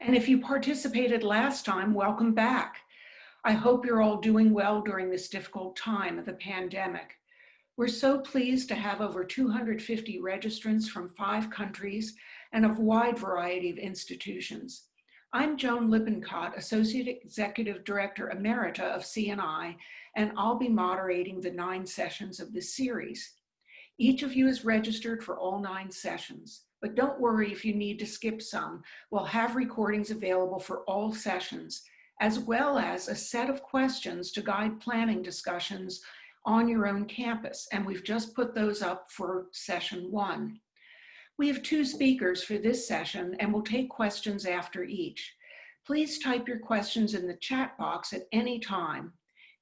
And if you participated last time, welcome back. I hope you're all doing well during this difficult time of the pandemic. We're so pleased to have over 250 registrants from five countries and a wide variety of institutions. I'm Joan Lippincott, Associate Executive Director Emerita of CNI, and I'll be moderating the nine sessions of this series. Each of you is registered for all nine sessions. But don't worry if you need to skip some. We'll have recordings available for all sessions, as well as a set of questions to guide planning discussions on your own campus. And we've just put those up for session one. We have two speakers for this session and we'll take questions after each. Please type your questions in the chat box at any time.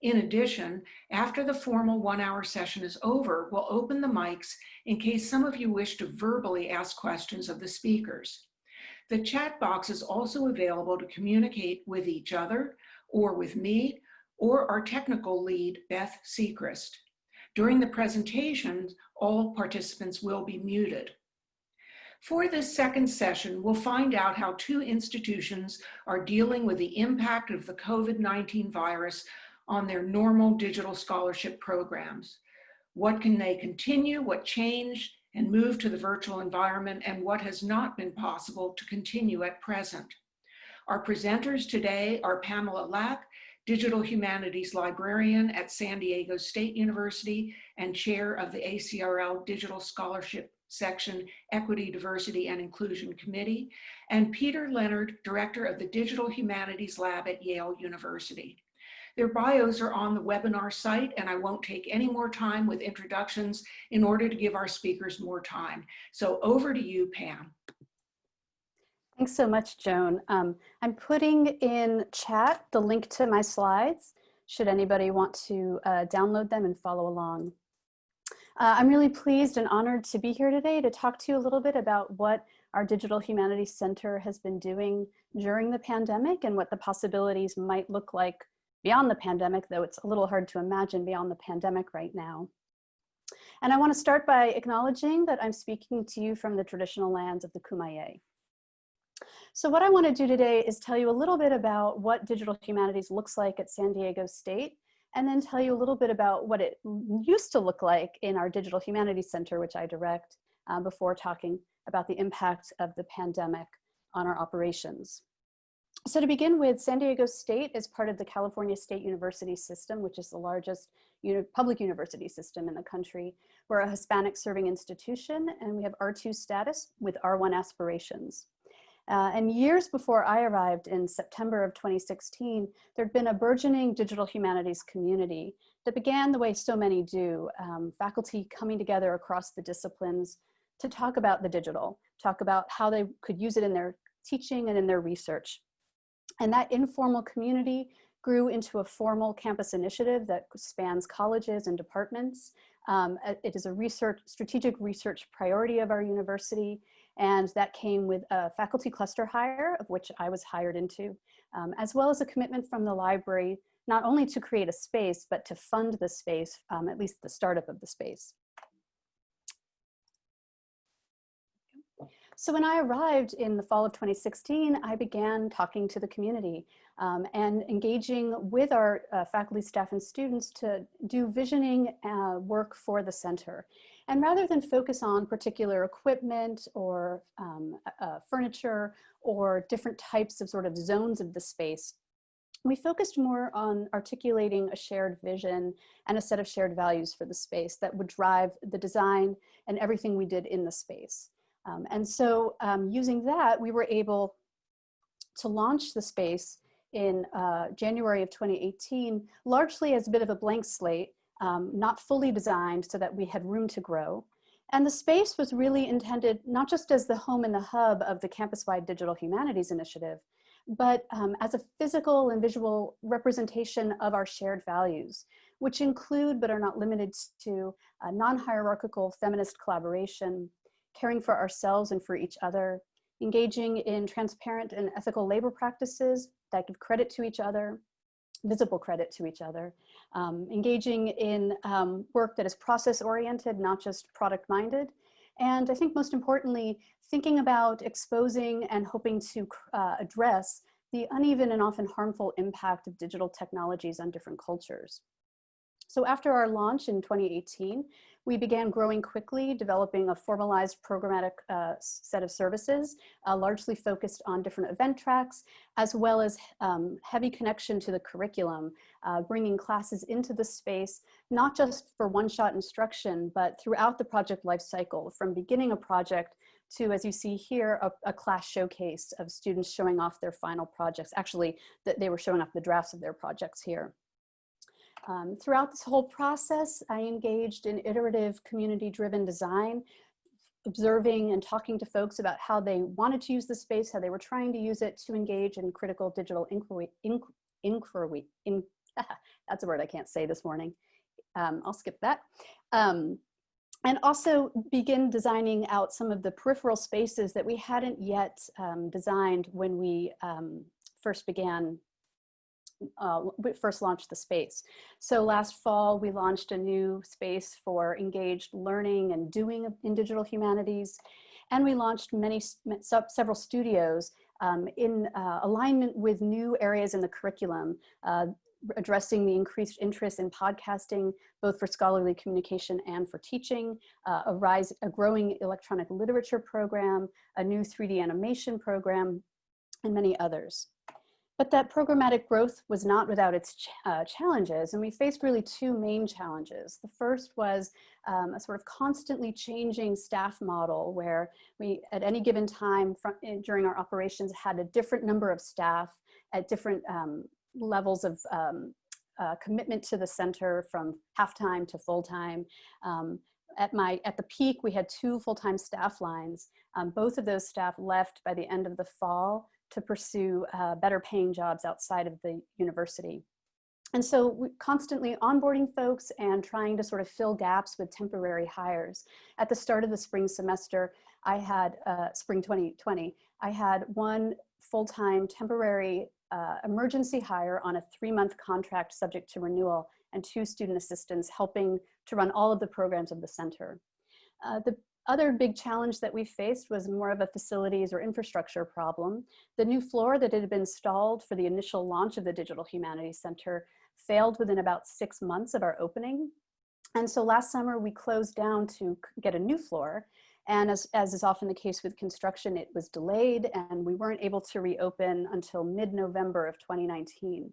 In addition, after the formal one hour session is over, we'll open the mics in case some of you wish to verbally ask questions of the speakers. The chat box is also available to communicate with each other or with me or our technical lead, Beth Sechrist. During the presentation, all participants will be muted. For this second session, we'll find out how two institutions are dealing with the impact of the COVID-19 virus on their normal digital scholarship programs. What can they continue, what changed and moved to the virtual environment, and what has not been possible to continue at present. Our presenters today are Pamella Lach, Digital Humanities Librarian at San Diego State University and Chair of the ACRL Digital Scholarship Section Equity, Diversity, and Inclusion Committee, and Peter Leonard, Director of the Digital Humanities Lab at Yale University. Their bios are on the webinar site and I won't take any more time with introductions in order to give our speakers more time. So over to you, Pam. Thanks so much, Joan. Um, I'm putting in chat the link to my slides, should anybody want to uh, download them and follow along. Uh, I'm really pleased and honored to be here today to talk to you a little bit about what our Digital Humanities Center has been doing during the pandemic and what the possibilities might look like beyond the pandemic, though it's a little hard to imagine beyond the pandemic right now. And I want to start by acknowledging that I'm speaking to you from the traditional lands of the Kumeyaay. So what I want to do today is tell you a little bit about what digital humanities looks like at San Diego State, and then tell you a little bit about what it used to look like in our Digital Humanities Center, which I direct, uh, before talking about the impact of the pandemic on our operations. So to begin with, San Diego State is part of the California State University system, which is the largest uni public university system in the country. We're a Hispanic serving institution and we have R2 status with R1 aspirations. Uh, and years before I arrived in September of 2016, there'd been a burgeoning digital humanities community that began the way so many do, um, faculty coming together across the disciplines to talk about the digital, talk about how they could use it in their teaching and in their research. And that informal community grew into a formal campus initiative that spans colleges and departments. Um, it is a research, strategic research priority of our university, and that came with a faculty cluster hire, of which I was hired into, um, as well as a commitment from the library, not only to create a space, but to fund the space, um, at least the startup of the space. So when I arrived in the fall of 2016, I began talking to the community um, and engaging with our uh, faculty, staff, and students to do visioning uh, work for the center. And rather than focus on particular equipment or um, uh, furniture or different types of sort of zones of the space, we focused more on articulating a shared vision and a set of shared values for the space that would drive the design and everything we did in the space. Um, and so um, using that, we were able to launch the space in uh, January of 2018, largely as a bit of a blank slate, um, not fully designed so that we had room to grow. And the space was really intended not just as the home and the hub of the campus-wide digital humanities initiative, but um, as a physical and visual representation of our shared values, which include but are not limited to non-hierarchical feminist collaboration, caring for ourselves and for each other, engaging in transparent and ethical labor practices that give credit to each other, visible credit to each other, um, engaging in um, work that is process oriented, not just product minded, And I think most importantly, thinking about exposing and hoping to uh, address the uneven and often harmful impact of digital technologies on different cultures. So after our launch in 2018, we began growing quickly, developing a formalized programmatic uh, set of services, uh, largely focused on different event tracks, as well as um, heavy connection to the curriculum, uh, bringing classes into the space, not just for one-shot instruction, but throughout the project lifecycle, from beginning a project to, as you see here, a, a, class showcase of students showing off their final projects. Actually, that they were showing off the drafts of their projects here. Um, throughout this whole process, I engaged in iterative community-driven design, observing and talking to folks about how they wanted to use the space, how they were trying to use it to engage in critical digital inquiry, inquiry, in, that's a word I can't say this morning. Um, I'll skip that. Um, and also begin designing out some of the peripheral spaces that we hadn't yet um, designed when we um, first began uh, first launched the space. So last fall, we launched a new space for engaged learning and doing in digital humanities. And we launched many, several studios um, in uh, alignment with new areas in the curriculum, uh, addressing the increased interest in podcasting, both for scholarly communication and for teaching, uh, a, rise, a growing electronic literature program, a new 3D animation program, and many others. But that programmatic growth was not without its ch uh, challenges, and we faced really two main challenges. The first was um, a sort of constantly changing staff model where we, at any given time from, in, during our operations, had a different number of staff at different um, levels of um, uh, commitment to the center from half-time to full-time. Um, at my at the peak, we had two full-time staff lines. Um, both of those staff left by the end of the fall to pursue uh, better paying jobs outside of the university. And so we constantly onboarding folks and trying to sort of fill gaps with temporary hires. At the start of the spring semester, I had, uh, spring 2020, I had one full-time temporary uh, emergency hire on a three-month contract subject to renewal and two student assistants helping to run all of the programs of the center. Uh, the other big challenge that we faced was more of a facilities or infrastructure problem. The new floor that had been installed for the initial launch of the Digital Humanities Center failed within about six months of our opening. And so last summer we closed down to get a new floor. And as, as is often the case with construction, it was delayed and we weren't able to reopen until mid-November of 2019.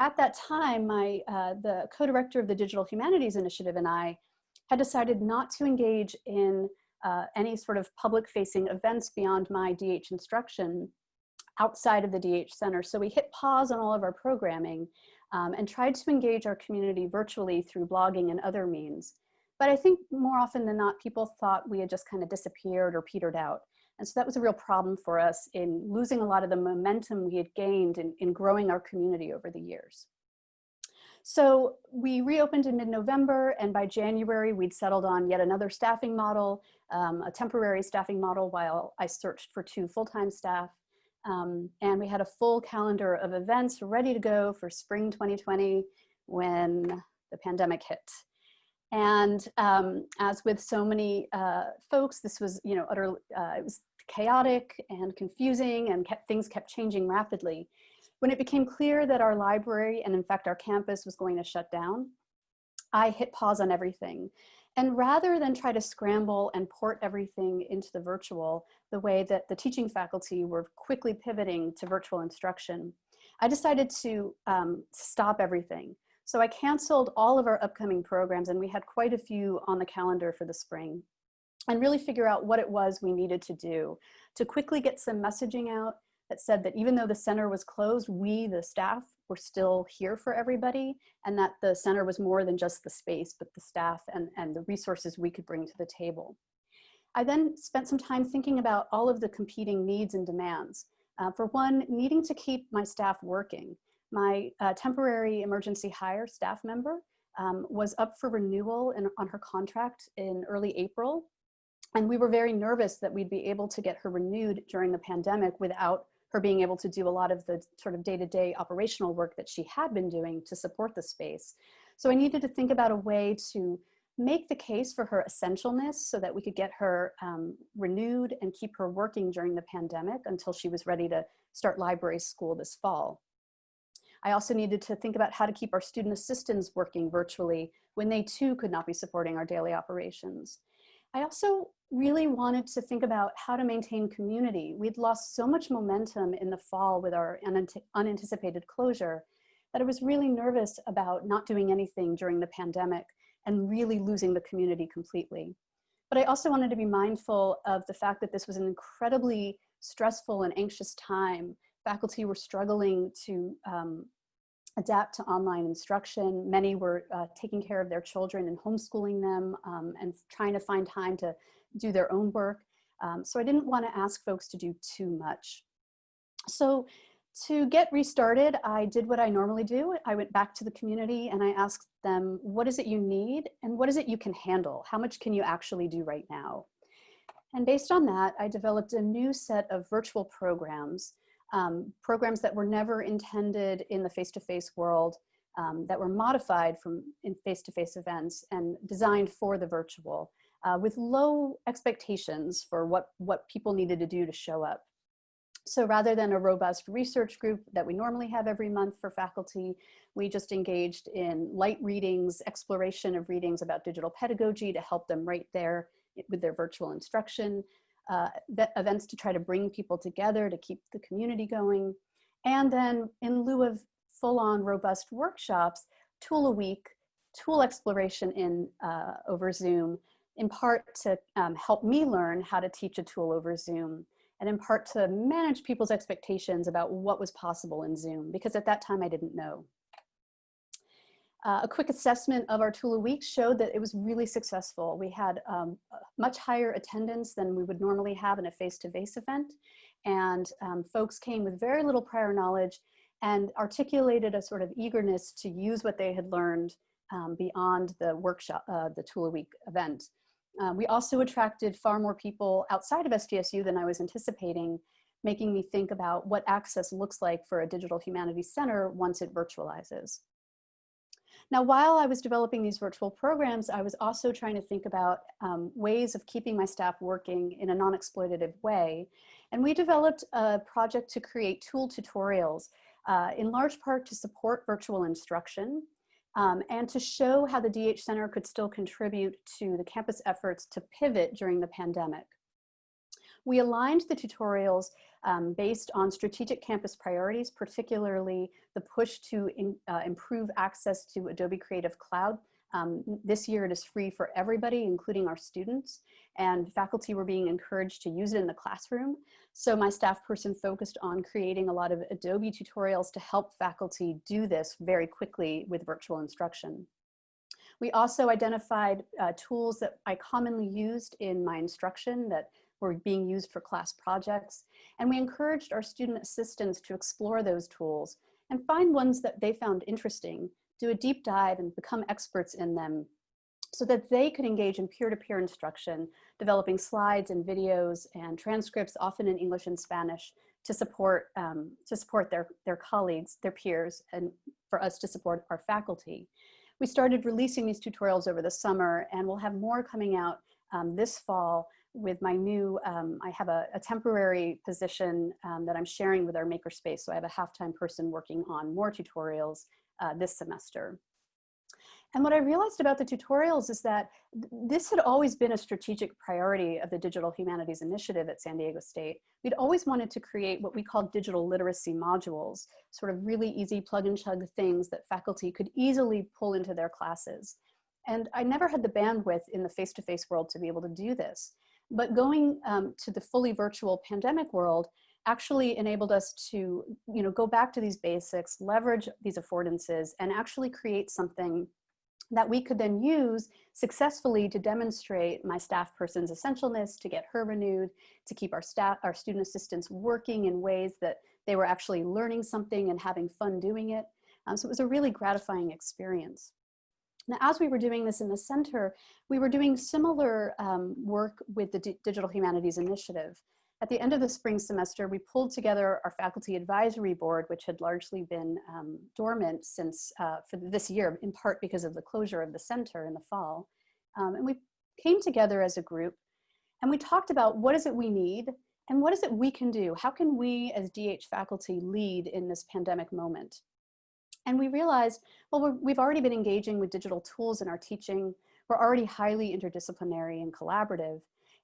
At that time, my, uh, the co-director of the Digital Humanities Initiative and I had decided not to engage in uh, any sort of public facing events beyond my DH instruction outside of the DH Center. So we hit pause on all of our programming um, and tried to engage our community virtually through blogging and other means. But I think more often than not, people thought we had just kind of disappeared or petered out. And so that was a real problem for us in losing a lot of the momentum we had gained in, in growing our community over the years. So we reopened in mid-November and by January we'd settled on yet another staffing model, um, a temporary staffing model while I searched for two full-time staff. Um, and we had a full calendar of events ready to go for spring 2020 when the pandemic hit. And um, as with so many uh, folks, this was, you know, utter, uh, it was chaotic and confusing and kept, things kept changing rapidly. When it became clear that our library and in fact our campus was going to shut down, I hit pause on everything. And rather than try to scramble and port everything into the virtual, the way that the teaching faculty were quickly pivoting to virtual instruction, I decided to um, stop everything. So I canceled all of our upcoming programs and we had quite a few on the calendar for the spring and really figure out what it was we needed to do to quickly get some messaging out that said that even though the center was closed, we, the staff, were still here for everybody and that the center was more than just the space, but the staff and, and the resources we could bring to the table. I then spent some time thinking about all of the competing needs and demands. Uh, for one, needing to keep my staff working. My uh, temporary emergency hire staff member um, was up for renewal in, on her contract in early April. And we were very nervous that we'd be able to get her renewed during the pandemic without her being able to do a lot of the sort of day-to-day -day operational work that she had been doing to support the space. So I needed to think about a way to make the case for her essentialness so that we could get her um, renewed and keep her working during the pandemic until she was ready to start library school this fall. I also needed to think about how to keep our student assistants working virtually when they too could not be supporting our daily operations. I also really wanted to think about how to maintain community. We'd lost so much momentum in the fall with our unanticipated closure that I was really nervous about not doing anything during the pandemic and really losing the community completely. But I also wanted to be mindful of the fact that this was an incredibly stressful and anxious time. Faculty were struggling to um, adapt to online instruction. Many were uh, taking care of their children and homeschooling them um, and trying to find time to do their own work. Um, so I didn't want to ask folks to do too much. So to get restarted, I did what I normally do. I went back to the community and I asked them, what is it you need and what is it you can handle? How much can you actually do right now? And based on that, I developed a new set of virtual programs, um, programs that were never intended in the face-to-face -face world, um, that were modified from in face-to-face -face events and designed for the virtual uh, with low expectations for what, what people needed to do to show up. So rather than a robust research group that we normally have every month for faculty, we just engaged in light readings, exploration of readings about digital pedagogy to help them right there with their virtual instruction, uh, events to try to bring people together to keep the community going. And then in lieu of full-on robust workshops, tool a week, tool exploration in uh, over Zoom, in part to um, help me learn how to teach a tool over Zoom and in part to manage people's expectations about what was possible in Zoom, because at that time I didn't know. Uh, a quick assessment of our tool a week showed that it was really successful. We had um, much higher attendance than we would normally have in a face-to-face -face event. And um, folks came with very little prior knowledge and articulated a sort of eagerness to use what they had learned um, beyond the workshop, uh, the tool a week event. Um, we also attracted far more people outside of SDSU than I was anticipating, making me think about what access looks like for a digital humanities center once it virtualizes. Now, while I was developing these virtual programs, I was also trying to think about um, ways of keeping my staff working in a non-exploitative way. And we developed a project to create tool tutorials, uh, in large part to support virtual instruction, um, and to show how the DH Center could still contribute to the campus efforts to pivot during the pandemic. We aligned the tutorials um, based on strategic campus priorities, particularly the push to in, uh, improve access to Adobe Creative Cloud um, this year it is free for everybody, including our students, and faculty were being encouraged to use it in the classroom. So my staff person focused on creating a lot of Adobe tutorials to help faculty do this very quickly with virtual instruction. We also identified uh, tools that I commonly used in my instruction that were being used for class projects. And we encouraged our student assistants to explore those tools and find ones that they found interesting do a deep dive and become experts in them so that they could engage in peer-to-peer -peer instruction, developing slides and videos and transcripts, often in English and Spanish, to support, um, to support their, their colleagues, their peers, and for us to support our faculty. We started releasing these tutorials over the summer and we'll have more coming out um, this fall with my new, um, I have a, a, temporary position um, that I'm sharing with our makerspace. So I have a half-time person working on more tutorials uh, this semester. And what I realized about the tutorials is that this had always been a strategic priority of the Digital Humanities Initiative at San Diego State. We'd always wanted to create what we call digital literacy modules, sort of really easy plug and chug things that faculty could easily pull into their classes. And I never had the bandwidth in the face-to-face -face world to be able to do this. But going um, to the fully virtual pandemic world, actually enabled us to you know, go back to these basics, leverage these affordances, and actually create something that we could then use successfully to demonstrate my staff person's essentialness, to get her renewed, to keep our staff, our student assistants working in ways that they were actually learning something and having fun doing it. Um, so it was a really gratifying experience. Now, as we were doing this in the center, we were doing similar um, work with the D Digital Humanities Initiative. At the end of the spring semester, we pulled together our faculty advisory board, which had largely been um, dormant since uh, for this year, in part because of the closure of the center in the fall. Um, and we came together as a group and we talked about what is it we need and what is it we can do? How can we as DH faculty lead in this pandemic moment? And we realized, well, we have already been engaging with digital tools in our teaching. We're already highly interdisciplinary and collaborative.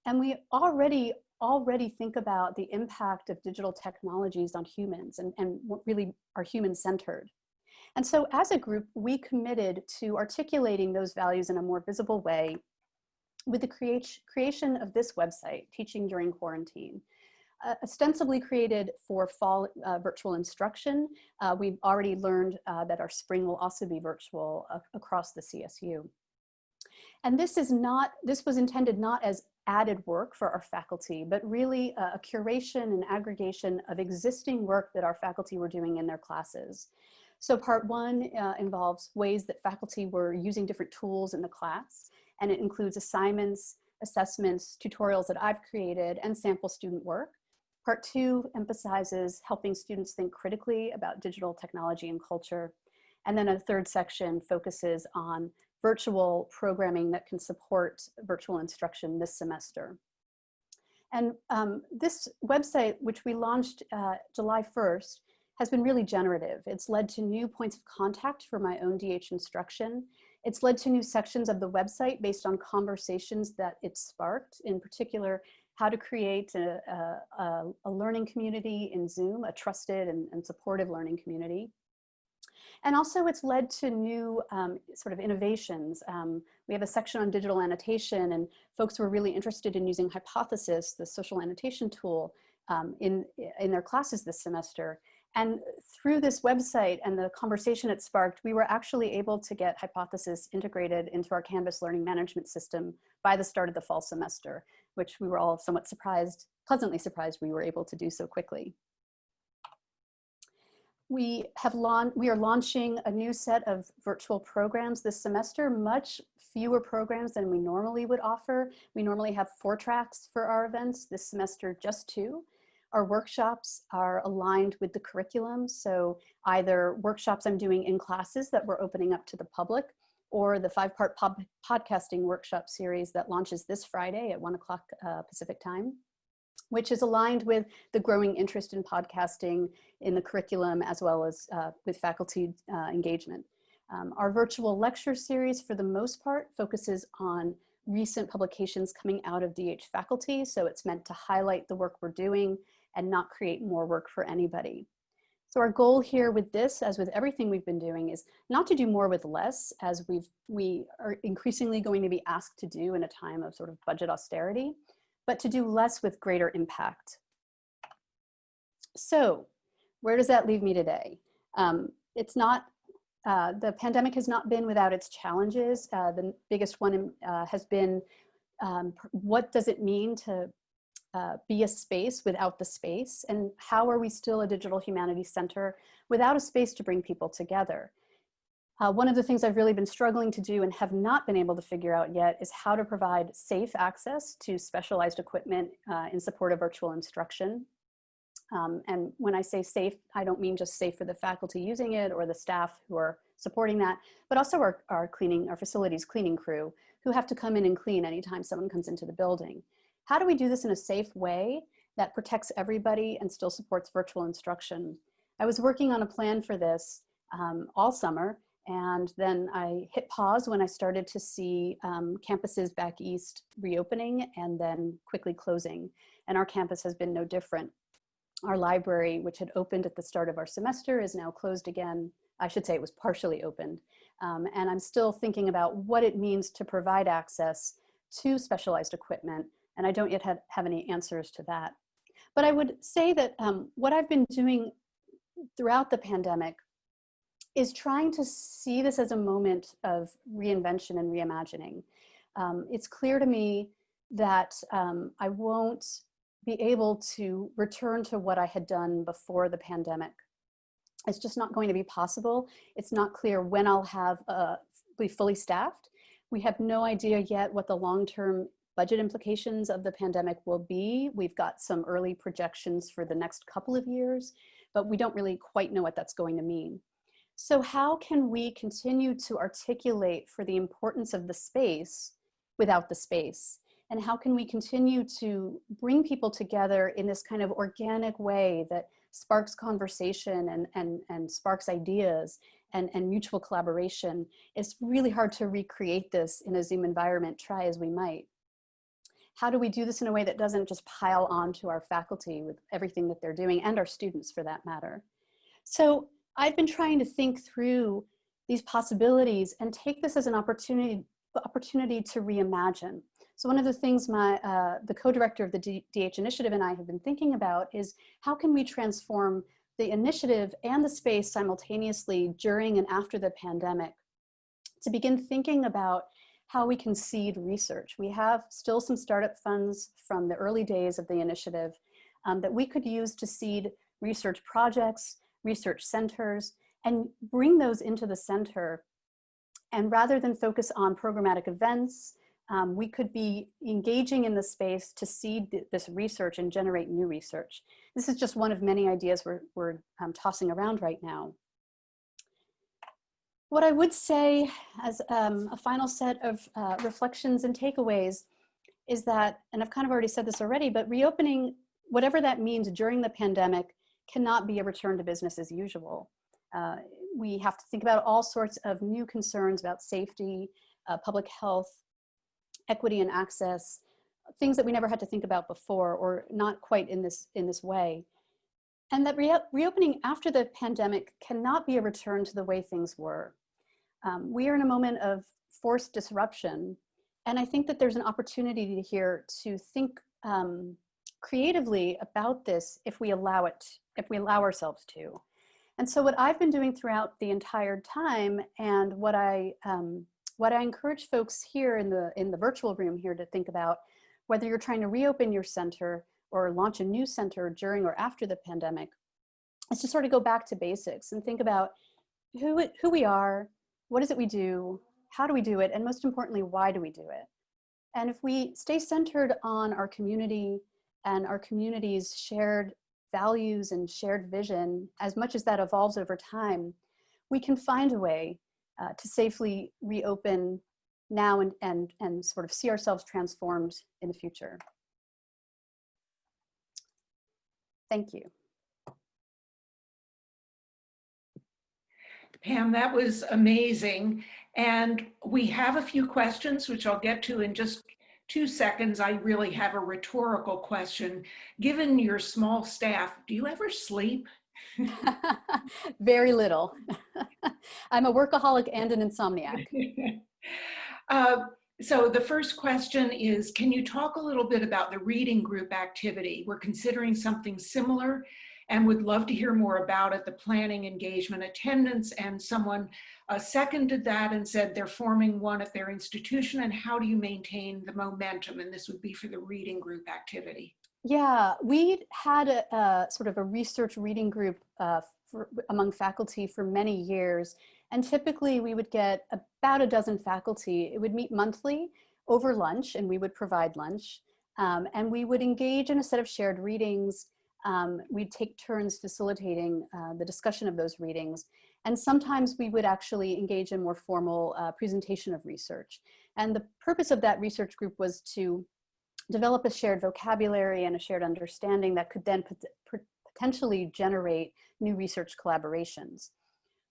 And we already already think about the impact of digital technologies on humans and, and really are human centered. And so as a group, we committed to articulating those values in a more visible way with the creation of this website, Teaching During Quarantine. Uh, ostensibly created for fall uh, virtual instruction, uh, we've already learned uh, that our spring will also be virtual across the CSU. And this is not, this was intended not as added work for our faculty, but really a, a curation and aggregation of existing work that our faculty were doing in their classes. So part one uh, involves ways that faculty were using different tools in the class, and it includes assignments, assessments, tutorials that I've created, and sample student work. Part two emphasizes helping students think critically about digital technology and culture. And then a third section focuses on virtual programming that can support virtual instruction this semester. And um, this website, which we launched uh, July 1st, has been really generative. It's led to new points of contact for my own DH instruction. It's led to new sections of the website based on conversations that it sparked, in particular, how to create a, a, a learning community in Zoom, a trusted and, and supportive learning community. And also it's led to new um, sort of innovations. Um, we have a section on digital annotation and folks were really interested in using Hypothesis, the social annotation tool, um, in, in their classes this semester. And through this website and the conversation it sparked, we were actually able to get Hypothesis integrated into our Canvas learning management system by the start of the fall semester, which we were all somewhat surprised, pleasantly surprised we were able to do so quickly we have launch, we are launching a new set of virtual programs this semester, much fewer programs than we normally would offer. We normally have four tracks for our events, this semester just two. Our workshops are aligned with the curriculum, so either workshops I'm doing in classes that we're opening up to the public, or the five-part podcasting workshop series that launches this Friday at one o'clock uh, Pacific time which is aligned with the growing interest in podcasting in the curriculum as well as uh, with faculty uh, engagement. Um, our virtual lecture series for the most part focuses on recent publications coming out of DH faculty. So it's meant to highlight the work we're doing and not create more work for anybody. So our goal here with this, as with everything we've been doing, is not to do more with less, as we've, we are increasingly going to be asked to do in a time of sort of budget austerity, but to do less with greater impact. So where does that leave me today? Um, it's not, uh, the pandemic has not been without its challenges. Uh, the biggest one uh, has been, um, what does it mean to uh, be a space without the space? And how are we still a digital humanities center without a space to bring people together? Uh, one of the things I've really been struggling to do and have not been able to figure out yet is how to provide safe access to specialized equipment uh, in support of virtual instruction. Um, and when I say safe, I don't mean just safe for the faculty using it or the staff who are supporting that, but also our, our cleaning, our facilities cleaning crew who have to come in and clean anytime someone comes into the building. How do we do this in a safe way that protects everybody and still supports virtual instruction? I was working on a plan for this um, all summer and then I hit pause when I started to see um, campuses back east reopening and then quickly closing. And our campus has been no different. Our library, which had opened at the start of our semester, is now closed again. I should say it was partially opened. Um, and I'm still thinking about what it means to provide access to specialized equipment. And I don't yet have, have any answers to that. But I would say that um, what I've been doing throughout the pandemic is trying to see this as a moment of reinvention and reimagining. Um, it's clear to me that um, I won't be able to return to what I had done before the pandemic. It's just not going to be possible. It's not clear when I'll have uh, be fully staffed. We have no idea yet what the long-term budget implications of the pandemic will be. We've got some early projections for the next couple of years, but we don't really quite know what that's going to mean. So how can we continue to articulate for the importance of the space without the space? And how can we continue to bring people together in this kind of organic way that sparks conversation and, and, and sparks ideas and, and mutual collaboration? It's really hard to recreate this in a Zoom environment, try as we might. How do we do this in a way that doesn't just pile on to our faculty with everything that they're doing and our students for that matter? So I've been trying to think through these possibilities and take this as an opportunity, opportunity to reimagine. So one of the things my, uh, the co-director of the DH initiative and I have been thinking about is how can we transform the initiative and the space simultaneously during and after the pandemic to begin thinking about how we can seed research. We have still some startup funds from the early days of the initiative um, that we could use to seed research projects, research centers, and bring those into the center. And rather than focus on programmatic events um, we could be engaging in the space to seed th this research and generate new research. This is just one of many ideas we're, we're um, tossing around right now. What I would say as um, a final set of uh, reflections and takeaways is that, and I've kind of already said this already, but reopening, whatever that means during the pandemic, cannot be a return to business as usual. Uh, we have to think about all sorts of new concerns about safety, uh, public health, equity and access, things that we never had to think about before or not quite in this, in this way. And that re reopening after the pandemic cannot be a return to the way things were. Um, we are in a moment of forced disruption. And I think that there's an opportunity here to think um, creatively about this if we allow it, if we allow ourselves to. And so what I've been doing throughout the entire time and what I um, what I encourage folks here in the, in the virtual room here to think about, whether you're trying to reopen your center or launch a new center during or after the pandemic, is to sort of go back to basics and think about who, who we are, what is it we do, how do we do it, and most importantly, why do we do it? And if we stay centered on our community and our community's shared values and shared vision, as much as that evolves over time, we can find a way uh, to safely reopen now and, and, and sort of see ourselves transformed in the future. Thank you. Pam, that was amazing. And we have a few questions, which I'll get to in just two seconds. I really have a rhetorical question. Given your small staff, do you ever sleep? Very little. I'm a workaholic and an insomniac. uh, so the first question is, can you talk a little bit about the reading group activity? We're considering something similar and would love to hear more about it, the planning, engagement, attendance, and someone uh, seconded that and said they're forming one at their institution and how do you maintain the momentum? And this would be for the reading group activity. Yeah, we had a, a, sort of a research reading group uh, for, among faculty for many years. And typically we would get about a dozen faculty. It would meet monthly over lunch and we would provide lunch. Um, and we would engage in a set of shared readings. Um, we'd take turns facilitating uh, the discussion of those readings. And sometimes we would actually engage in more formal uh, presentation of research. And the purpose of that research group was to develop a shared vocabulary and a shared understanding that could then pot potentially generate new research collaborations.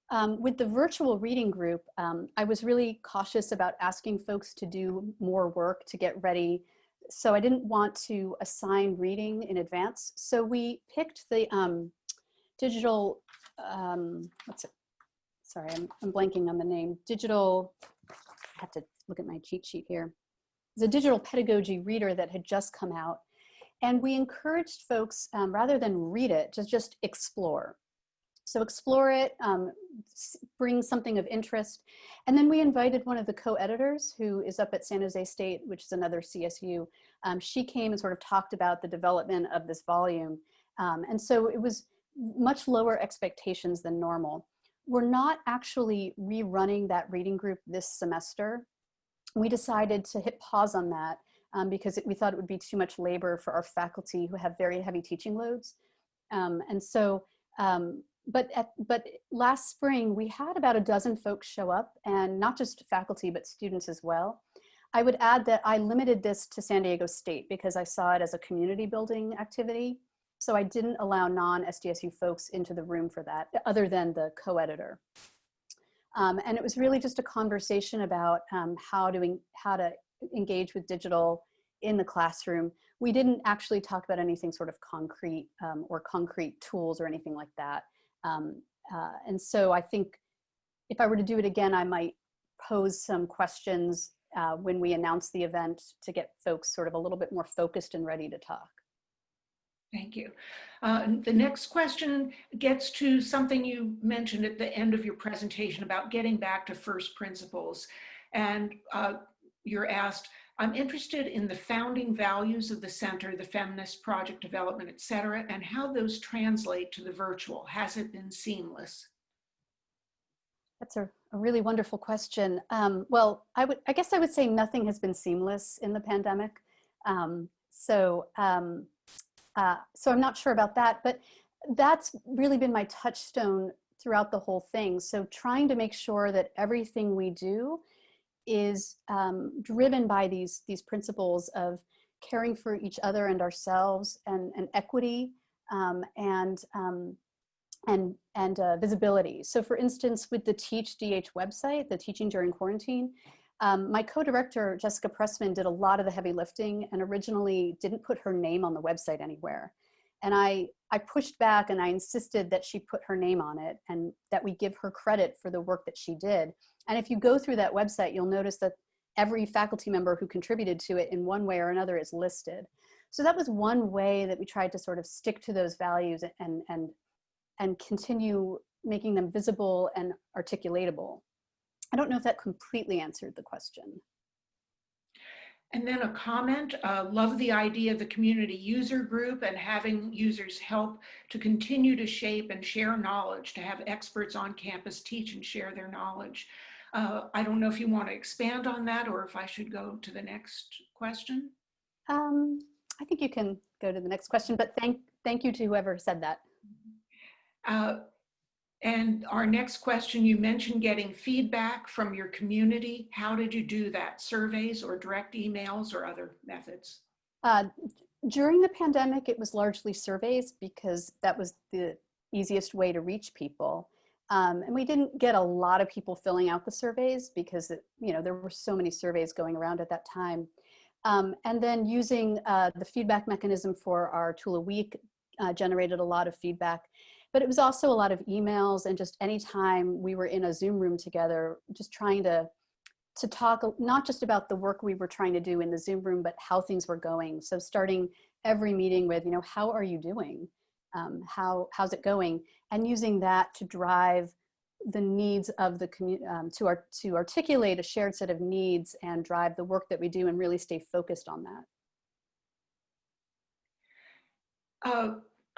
Um, with the virtual reading group, um, I was really cautious about asking folks to do more work to get ready. So I didn't want to assign reading in advance. So we picked the um, digital, um, what's it? Sorry, I'm, I'm blanking on the name. Digital, I have to look at my cheat sheet here It's a digital pedagogy reader that had just come out. And we encouraged folks, um, rather than read it, to just explore. So explore it, um, bring something of interest. And then we invited one of the co-editors who is up at San Jose State, which is another CSU. Um, she came and sort of talked about the development of this volume. Um, and so it was much lower expectations than normal. We're not actually rerunning that reading group this semester we decided to hit pause on that um, because it, we thought it would be too much labor for our faculty who have very heavy teaching loads. Um, and so, um, but, at, but last spring we had about a dozen folks show up and not just faculty, but students as well. I would add that I limited this to San Diego State because I saw it as a community building activity. So I didn't allow non-SDSU folks into the room for that, other than the co-editor. Um, and it was really just a conversation about um, how, to, how to engage with digital in the classroom. We didn't actually talk about anything sort of concrete um, or concrete tools or anything like that. Um, uh, and so I think if I were to do it again, I might pose some questions uh, when we announce the event to get folks sort of a little bit more focused and ready to talk. Thank you. Uh, the next question gets to something you mentioned at the end of your presentation about getting back to first principles. And uh, you're asked, I'm interested in the founding values of the center, the feminist project development, et cetera, and how those translate to the virtual. Has it been seamless? That's a, a really wonderful question. Um, well, I would, I guess I would say nothing has been seamless in the pandemic. Um, so, um, uh, so I'm not sure about that, but that's really been my touchstone throughout the whole thing. So trying to make sure that everything we do is um, driven by these, these principles of caring for each other and ourselves and, and equity um, and, um, and, and uh, visibility. So for instance, with the Teach DH website, the Teaching During Quarantine, um, my co-director, Jessica Pressman, did a lot of the heavy lifting and originally didn't put her name on the website anywhere. And I, I pushed back and I insisted that she put her name on it and that we give her credit for the work that she did. And if you go through that website, you'll notice that every faculty member who contributed to it in one way or another is listed. So that was one way that we tried to sort of stick to those values and, and, and continue making them visible and articulatable. I don't know if that completely answered the question. And then a comment, uh, love the idea of the community user group and having users help to continue to shape and share knowledge, to have experts on campus teach and share their knowledge. Uh, I don't know if you want to expand on that or if I should go to the next question. Um, I think you can go to the next question, but thank, thank you to whoever said that. Uh, and our next question, you mentioned getting feedback from your community. How did you do that? Surveys or direct emails or other methods? Uh, during the pandemic, it was largely surveys because that was the easiest way to reach people. Um, and we didn't get a lot of people filling out the surveys because it, you know there were so many surveys going around at that time. Um, and then using uh, the feedback mechanism for our tool a week uh, generated a lot of feedback. But it was also a lot of emails and just anytime we were in a Zoom room together, just trying to to talk not just about the work we were trying to do in the Zoom room, but how things were going. So starting every meeting with, you know, how are you doing? Um, how how's it going? And using that to drive the needs of the community um, to, art to articulate a shared set of needs and drive the work that we do and really stay focused on that. Uh,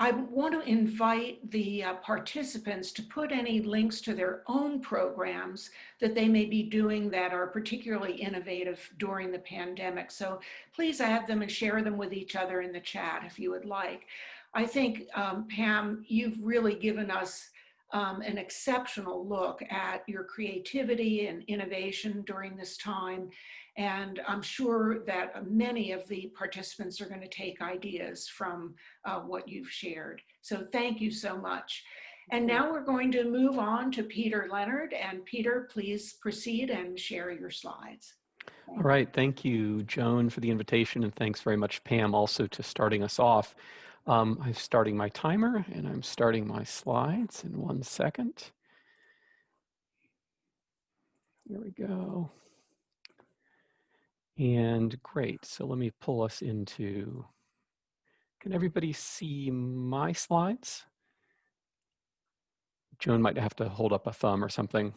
I want to invite the uh, participants to put any links to their own programs that they may be doing that are particularly innovative during the pandemic. So please add them and share them with each other in the chat if you would like. I think, um, Pam, you've really given us um, an exceptional look at your creativity and innovation during this time. And I'm sure that many of the participants are going to take ideas from uh, what you've shared. So thank you so much. And now we're going to move on to Peter Leonard. And Peter, please proceed and share your slides. All right, thank you, Joan, for the invitation, and thanks very much, Pam, also to starting us off. Um, I'm starting my timer and I'm starting my slides in one second. Here we go. And great, so let me pull us into, can everybody see my slides? Joan might have to hold up a thumb or something.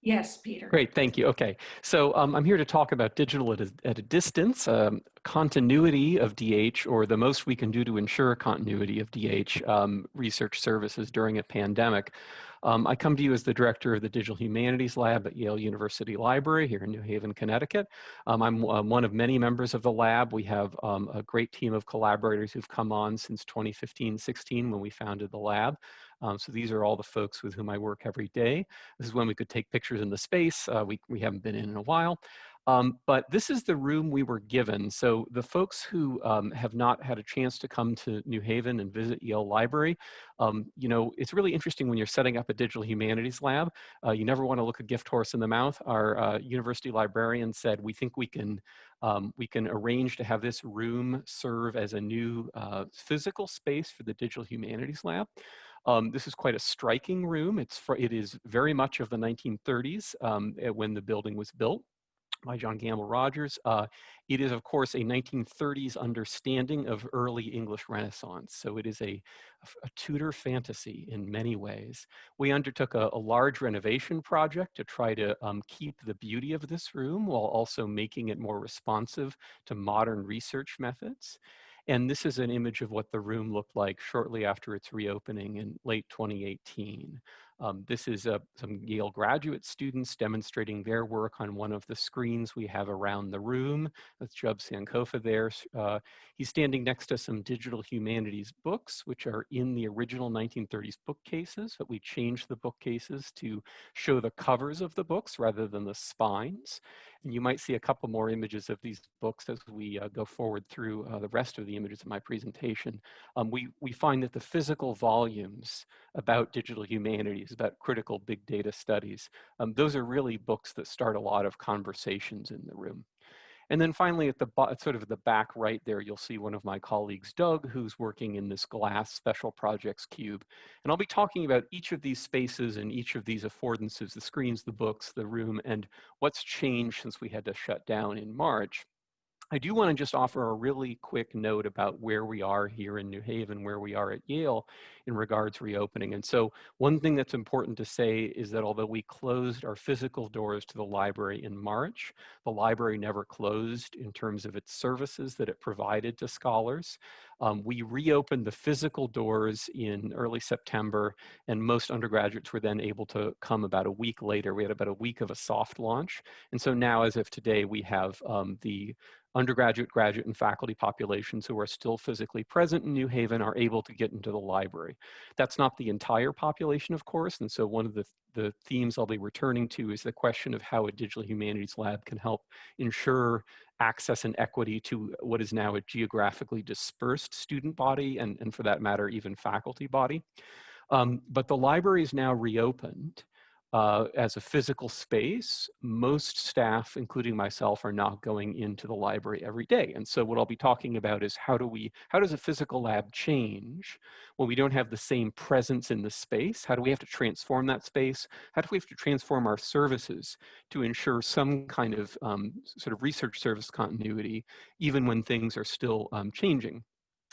Yes, Peter. Great, thank you. Okay, so um, I'm here to talk about digital at a, at a distance, um, continuity of DH, or the most we can do to ensure continuity of DH um, research services during a pandemic. Um, I come to you as the director of the Digital Humanities Lab at Yale University Library here in New Haven, Connecticut. Um, I'm uh, one of many members of the lab. We have um, a great team of collaborators who've come on since 2015-16 when we founded the lab. Um, so these are all the folks with whom I work every day. This is when we could take pictures in the space. Uh, we, we haven't been in in a while. Um, but this is the room we were given. So the folks who um, have not had a chance to come to New Haven and visit Yale Library, um, you know, it's really interesting when you're setting up a digital humanities lab. Uh, you never want to look a gift horse in the mouth. Our uh, university librarian said, we think we can, um, we can arrange to have this room serve as a new uh, physical space for the digital humanities lab. Um, this is quite a striking room. It's for, it is very much of the 1930s um, when the building was built by John Gamble Rogers. Uh, it is, of course, a 1930s understanding of early English Renaissance. So it is a, a Tudor fantasy in many ways. We undertook a, a large renovation project to try to um, keep the beauty of this room while also making it more responsive to modern research methods. And this is an image of what the room looked like shortly after its reopening in late 2018. Um, this is uh, some Yale graduate students demonstrating their work on one of the screens we have around the room. That's Jub Sankofa there. Uh, he's standing next to some digital humanities books, which are in the original 1930s bookcases, but we changed the bookcases to show the covers of the books rather than the spines. And you might see a couple more images of these books as we uh, go forward through uh, the rest of the images of my presentation. Um, we, we find that the physical volumes about digital humanities, about critical big data studies, um, those are really books that start a lot of conversations in the room. And then finally at the sort of the back right there, you'll see one of my colleagues, Doug, who's working in this glass special projects cube. And I'll be talking about each of these spaces and each of these affordances, the screens, the books, the room, and what's changed since we had to shut down in March. I do want to just offer a really quick note about where we are here in New Haven, where we are at Yale in regards reopening. And so one thing that's important to say is that although we closed our physical doors to the library in March, the library never closed in terms of its services that it provided to scholars. Um, we reopened the physical doors in early September and most undergraduates were then able to come about a week later. We had about a week of a soft launch. And so now as of today, we have um, the undergraduate, graduate, and faculty populations who are still physically present in New Haven are able to get into the library. That's not the entire population, of course, and so one of the, the themes I'll be returning to is the question of how a digital humanities lab can help ensure access and equity to what is now a geographically dispersed student body, and, and for that matter, even faculty body. Um, but the library is now reopened uh, as a physical space, most staff, including myself, are not going into the library every day. And so what I'll be talking about is how do we, how does a physical lab change when we don't have the same presence in the space? How do we have to transform that space? How do we have to transform our services to ensure some kind of um, sort of research service continuity, even when things are still um, changing?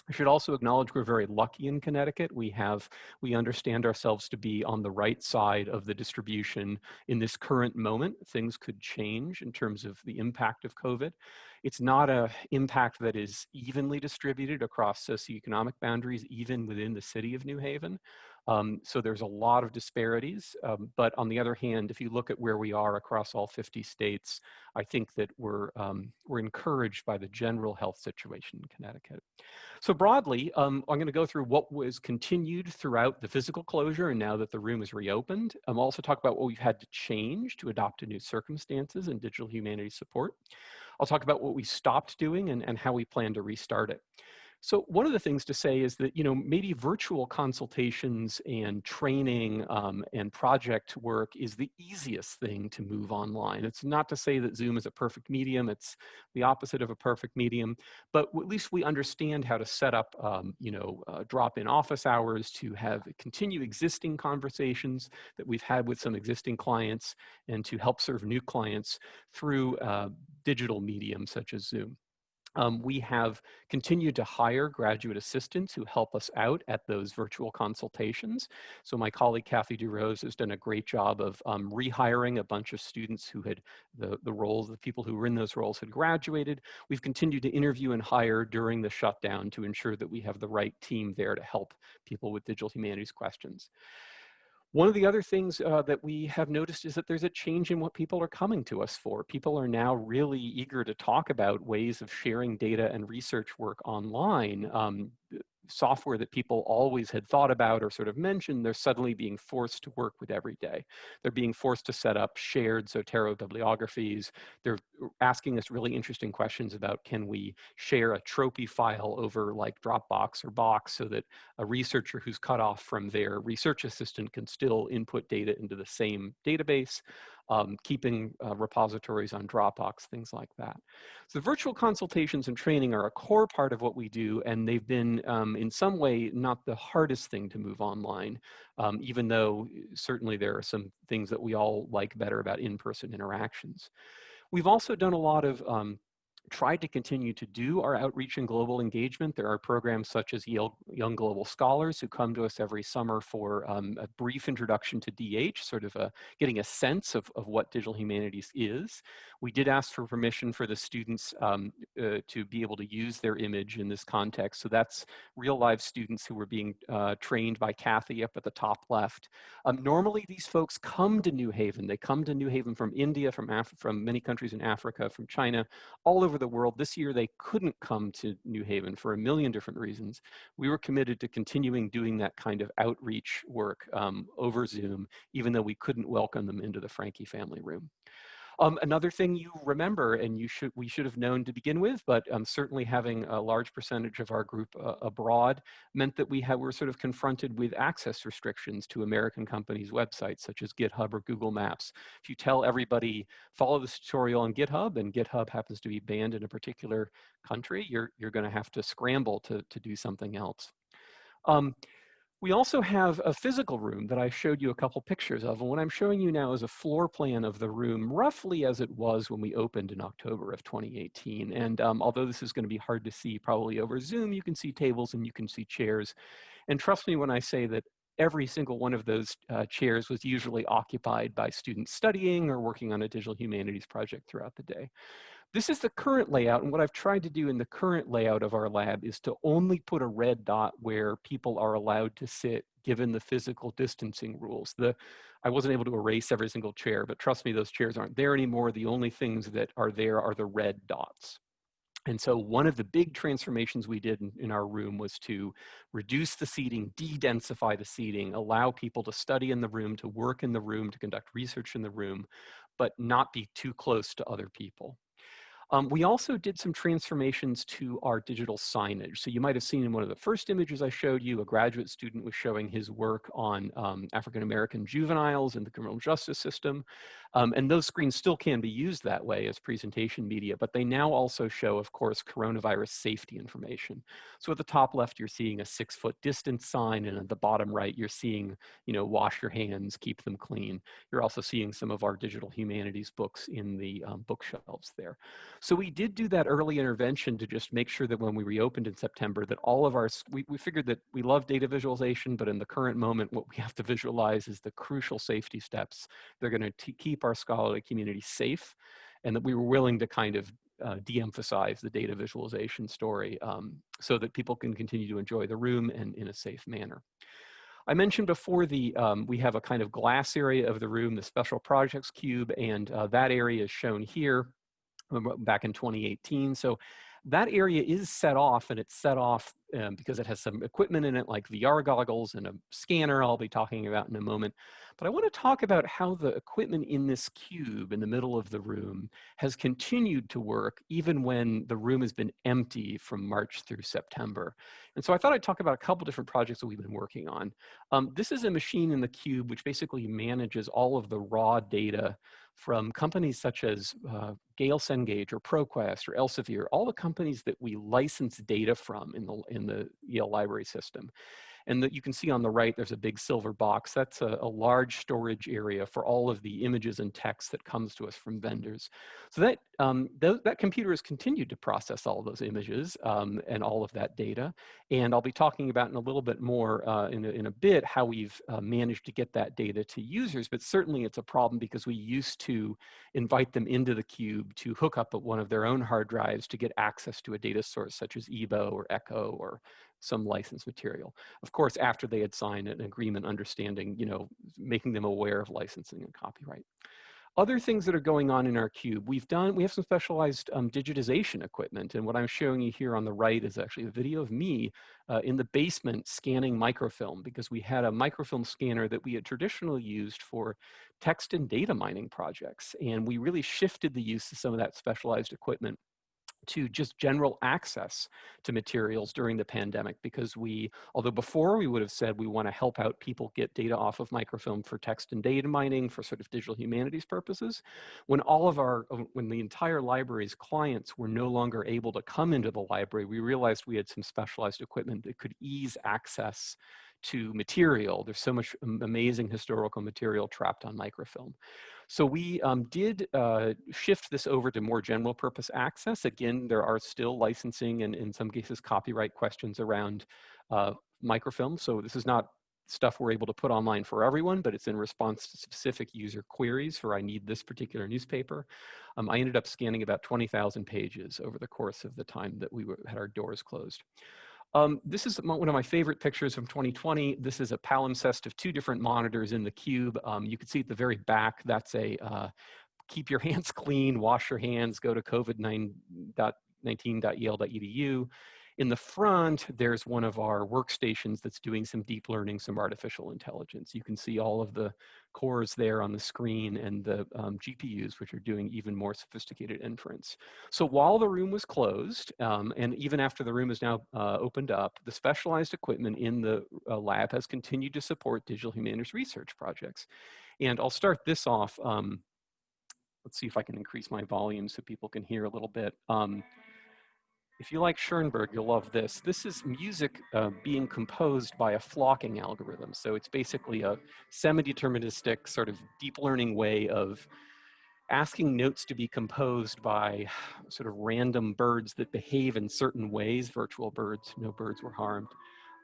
I should also acknowledge we're very lucky in Connecticut. We have, we understand ourselves to be on the right side of the distribution in this current moment. Things could change in terms of the impact of COVID. It's not a impact that is evenly distributed across socioeconomic boundaries, even within the city of New Haven. Um, so there's a lot of disparities, um, but on the other hand, if you look at where we are across all 50 states, I think that we're, um, we're encouraged by the general health situation in Connecticut. So broadly, um, I'm gonna go through what was continued throughout the physical closure and now that the room is reopened. I'm also talk about what we've had to change to adopt to new circumstances and digital humanities support. I'll talk about what we stopped doing and, and how we plan to restart it. So one of the things to say is that, you know, maybe virtual consultations and training um, and project work is the easiest thing to move online. It's not to say that Zoom is a perfect medium. It's the opposite of a perfect medium, but at least we understand how to set up, um, you know, uh, drop-in office hours to have continue existing conversations that we've had with some existing clients and to help serve new clients through uh, digital mediums such as Zoom. Um, we have continued to hire graduate assistants who help us out at those virtual consultations. So my colleague Kathy DeRose has done a great job of um, rehiring a bunch of students who had the, the roles, the people who were in those roles had graduated. We've continued to interview and hire during the shutdown to ensure that we have the right team there to help people with digital humanities questions. One of the other things uh, that we have noticed is that there's a change in what people are coming to us for. People are now really eager to talk about ways of sharing data and research work online. Um, software that people always had thought about or sort of mentioned, they're suddenly being forced to work with every day. They're being forced to set up shared Zotero bibliographies. They're asking us really interesting questions about can we share a Tropy file over like Dropbox or Box so that a researcher who's cut off from their research assistant can still input data into the same database um, keeping uh, repositories on Dropbox, things like that. So virtual consultations and training are a core part of what we do, and they've been um, in some way not the hardest thing to move online, um, even though uh, certainly there are some things that we all like better about in-person interactions. We've also done a lot of um, tried to continue to do our outreach and global engagement. There are programs such as Young Global Scholars who come to us every summer for um, a brief introduction to DH, sort of a, getting a sense of, of what digital humanities is. We did ask for permission for the students um, uh, to be able to use their image in this context. So that's real live students who were being uh, trained by Kathy up at the top left. Um, normally these folks come to New Haven. They come to New Haven from India, from, Af from many countries in Africa, from China, all over over the world. This year, they couldn't come to New Haven for a million different reasons. We were committed to continuing doing that kind of outreach work um, over Zoom, even though we couldn't welcome them into the Franke family room. Um, another thing you remember, and you should we should have known to begin with, but um, certainly having a large percentage of our group uh, abroad meant that we had, were sort of confronted with access restrictions to American companies' websites, such as GitHub or Google Maps. If you tell everybody, follow this tutorial on GitHub, and GitHub happens to be banned in a particular country, you're, you're going to have to scramble to, to do something else. Um, we also have a physical room that I showed you a couple pictures of. And what I'm showing you now is a floor plan of the room, roughly as it was when we opened in October of 2018. And um, although this is gonna be hard to see probably over Zoom, you can see tables and you can see chairs. And trust me when I say that every single one of those uh, chairs was usually occupied by students studying or working on a digital humanities project throughout the day. This is the current layout, and what I've tried to do in the current layout of our lab is to only put a red dot where people are allowed to sit given the physical distancing rules. The, I wasn't able to erase every single chair, but trust me, those chairs aren't there anymore. The only things that are there are the red dots. And so one of the big transformations we did in, in, our room was to reduce the seating, de-densify the seating, allow people to study in the room, to work in the room, to conduct research in the room, but not be too close to other people. Um, we also did some transformations to our digital signage. So you might have seen in one of the first images I showed you, a graduate student was showing his work on um, African-American juveniles in the criminal justice system. Um, and those screens still can be used that way as presentation media, but they now also show, of course, coronavirus safety information. So at the top left, you're seeing a six foot distance sign, and at the bottom right, you're seeing, you know, wash your hands, keep them clean. You're also seeing some of our digital humanities books in the um, bookshelves there. So we did do that early intervention to just make sure that when we reopened in September that all of our, we, we figured that we love data visualization, but in the current moment, what we have to visualize is the crucial safety steps. They're gonna keep our scholarly community safe and that we were willing to kind of uh, de-emphasize the data visualization story um, so that people can continue to enjoy the room and in a safe manner. I mentioned before the um, we have a kind of glass area of the room, the special projects cube, and uh, that area is shown here back in 2018. So that area is set off and it's set off um, because it has some equipment in it like VR goggles and a scanner I'll be talking about in a moment. But I want to talk about how the equipment in this cube in the middle of the room has continued to work even when the room has been empty from March through September. And so I thought I'd talk about a couple different projects that we've been working on. Um, this is a machine in the cube which basically manages all of the raw data from companies such as uh, Gale Cengage or ProQuest or Elsevier, all the companies that we license data from in the, in the Yale library system. And that you can see on the right, there's a big silver box. That's a, a, large storage area for all of the images and text that comes to us from vendors. So that, um, th that computer has continued to process all those images um, and all of that data. And I'll be talking about in a little bit more uh, in, a, in a bit how we've uh, managed to get that data to users, but certainly it's a problem because we used to invite them into the cube to hook up at one of their own hard drives to get access to a data source such as EEBO or ECCO or some licensed material. Of course, after they had signed an agreement understanding, you know, making them aware of licensing and copyright. Other things that are going on in our cube, we've done, we have some specialized um, digitization equipment. And what I'm showing you here on the right is actually a video of me uh, in the basement scanning microfilm because we had a microfilm scanner that we had traditionally used for text and data mining projects. And we really shifted the use of some of that specialized equipment to just general access to materials during the pandemic because we, although before we would have said we want to help out people get data off of microfilm for text and data mining for sort of digital humanities purposes, when all of our, uh, when the entire library's clients were no longer able to come into the library, we realized we had some specialized equipment that could ease access to material. There's so much amazing historical material trapped on microfilm. So we um, did uh, shift this over to more general purpose access. Again, there are still licensing and in some cases copyright questions around uh, microfilm. So this is not stuff we're able to put online for everyone, but it's in response to specific user queries for I need this particular newspaper. Um, I ended up scanning about 20,000 pages over the course of the time that we were, had our doors closed. Um, this is one of my favorite pictures from 2020. This is a palimpsest of two different monitors in the cube. Um, you can see at the very back, that's a uh, keep your hands clean, wash your hands, go to covid19.yale.edu. In the front, there's one of our workstations that's doing some deep learning, some artificial intelligence. You can see all of the cores there on the screen and the um, GPUs, which are doing even more sophisticated inference. So while the room was closed, um, and even after the room is now uh, opened up, the specialized equipment in the uh, lab has continued to support digital humanities research projects. And I'll start this off. Um, let's see if I can increase my volume so people can hear a little bit. Um, if you like Schoenberg, you'll love this. This is music uh, being composed by a flocking algorithm. So it's basically a semi-deterministic sort of deep learning way of asking notes to be composed by sort of random birds that behave in certain ways, virtual birds, no birds were harmed.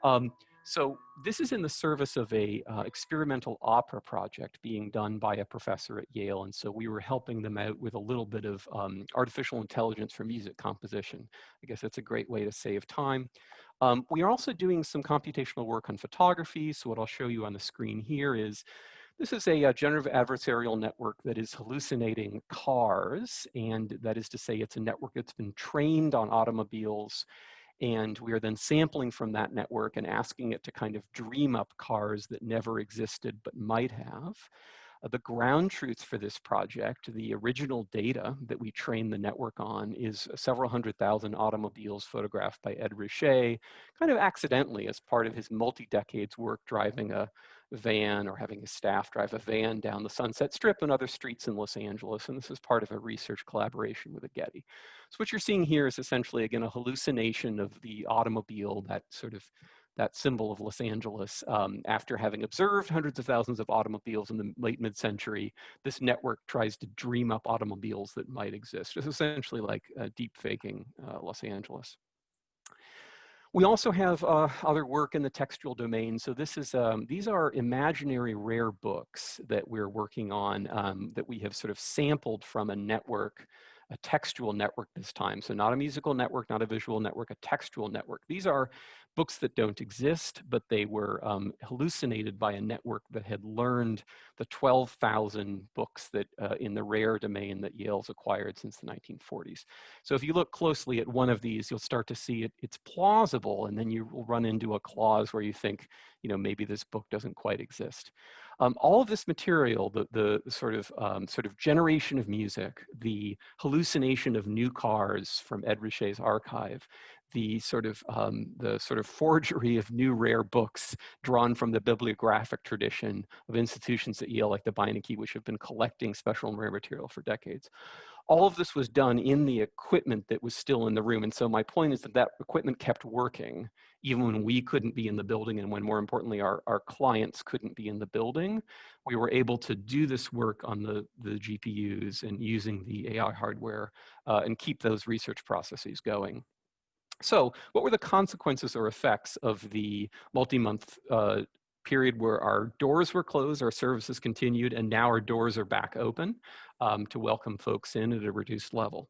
Um, so this is in the service of a uh, experimental opera project being done by a professor at Yale. And so we were helping them out with a little bit of um, artificial intelligence for music composition. I guess that's a great way to save time. Um, we are also doing some computational work on photography. So what I'll show you on the screen here is this is a, a, generative adversarial network that is hallucinating cars. And that is to say, it's a network that's been trained on automobiles and we are then sampling from that network and asking it to kind of dream up cars that never existed but might have. Uh, the ground truth for this project, the original data that we trained the network on is several hundred thousand automobiles photographed by Ed Ruscha, kind of accidentally as part of his multi-decades work driving a van or having his staff drive a van down the Sunset Strip and other streets in Los Angeles. And this is part of a research collaboration with a Getty. So what you're seeing here is essentially, again, a hallucination of the automobile, that sort of that symbol of Los Angeles. Um, after having observed hundreds of thousands of automobiles in the late mid-century, this network tries to dream up automobiles that might exist. It's essentially like uh, deep faking uh, Los Angeles. We also have uh, other work in the textual domain. So this is, um, these are imaginary rare books that we're working on um, that we have sort of sampled from a network a textual network this time. So not a musical network, not a visual network, a textual network. These are books that don't exist, but they were um, hallucinated by a network that had learned the 12,000 books that uh, in the rare domain that Yale's acquired since the 1940s. So if you look closely at one of these, you'll start to see it, it's plausible, and then you will run into a clause where you think, you know, maybe this book doesn't quite exist. Um, all of this material, the, the sort of um, sort of generation of music, the hallucination of new cars from Ed Ruscha's archive, the sort of um, the sort of forgery of new rare books drawn from the bibliographic tradition of institutions at Yale like the Beinecke, which have been collecting special and rare material for decades. All of this was done in the equipment that was still in the room. And so my point is that that equipment kept working even when we couldn't be in the building and when more importantly, our, our clients couldn't be in the building. We were able to do this work on the, the GPUs and using the AI hardware uh, and keep those research processes going. So what were the consequences or effects of the multi-month uh, period where our doors were closed, our services continued, and now our doors are back open. Um, to welcome folks in at a reduced level?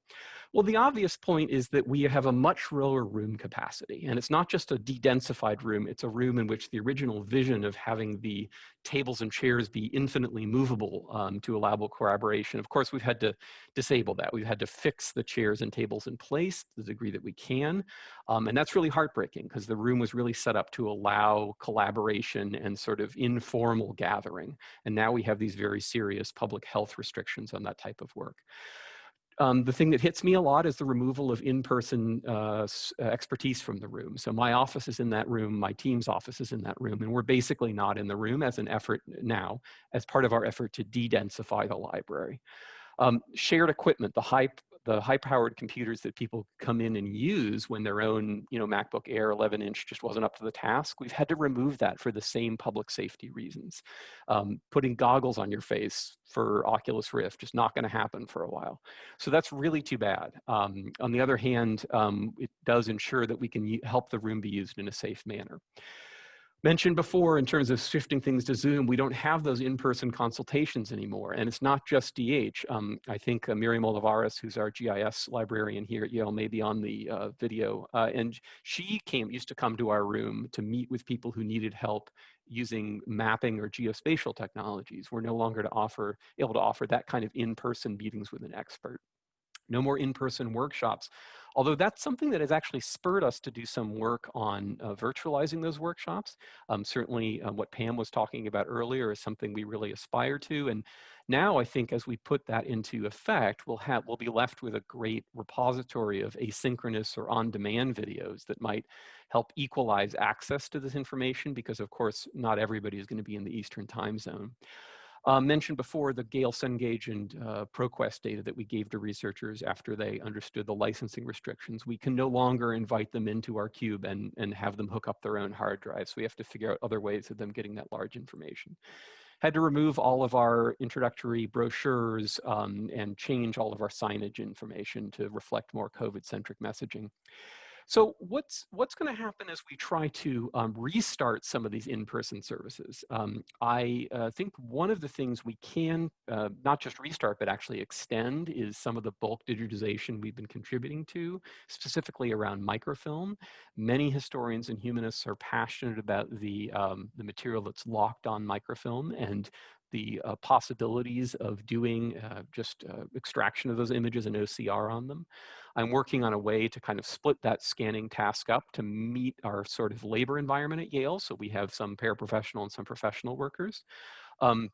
Well, the obvious point is that we have a much lower room capacity, and it's not just a de-densified room, it's a room in which the original vision of having the tables and chairs be infinitely movable um, to allowable collaboration. Of course, we've had to disable that. We've had to fix the chairs and tables in place to the degree that we can, um, and that's really heartbreaking because the room was really set up to allow collaboration and sort of informal gathering, and now we have these very serious public health restrictions on that type of work. Um, the thing that hits me a lot is the removal of in-person uh, expertise from the room. So my office is in that room, my team's office is in that room, and we're basically not in the room as an effort now, as part of our effort to de-densify the library. Um, shared equipment, the high the high-powered computers that people come in and use when their own, you know, MacBook Air 11-inch just wasn't up to the task, we've had to remove that for the same public safety reasons. Um, putting goggles on your face for Oculus Rift just not going to happen for a while. So that's really too bad. Um, on the other hand, um, it does ensure that we can help the room be used in a safe manner mentioned before in terms of shifting things to Zoom, we don't have those in-person consultations anymore. And it's not just DH. Um, I think uh, Miriam Olivares, who's our GIS librarian here at Yale, may be on the uh, video. Uh, and she came, used to come to our room to meet with people who needed help using mapping or geospatial technologies. We're no longer to offer, able to offer that kind of in-person meetings with an expert no more in-person workshops. Although that's something that has actually spurred us to do some work on uh, virtualizing those workshops. Um, certainly uh, what Pam was talking about earlier is something we really aspire to. And now I think as we put that into effect, we'll, have, we'll be left with a great repository of asynchronous or on-demand videos that might help equalize access to this information because of course not everybody is going to be in the Eastern time zone. Uh, mentioned before the Gale Cengage and uh, ProQuest data that we gave to researchers after they understood the licensing restrictions. We can no longer invite them into our cube and, and have them hook up their own hard drives. We have to figure out other ways of them getting that large information. Had to remove all of our introductory brochures um, and change all of our signage information to reflect more COVID-centric messaging. So what's what's going to happen as we try to um, restart some of these in-person services? Um, I uh, think one of the things we can uh, not just restart, but actually extend is some of the bulk digitization we've been contributing to, specifically around microfilm. Many historians and humanists are passionate about the, um, the material that's locked on microfilm and the uh, possibilities of doing uh, just uh, extraction of those images and OCR on them. I'm working on a way to kind of split that scanning task up to meet our sort of labor environment at Yale. So we have some paraprofessional and some professional workers. Um,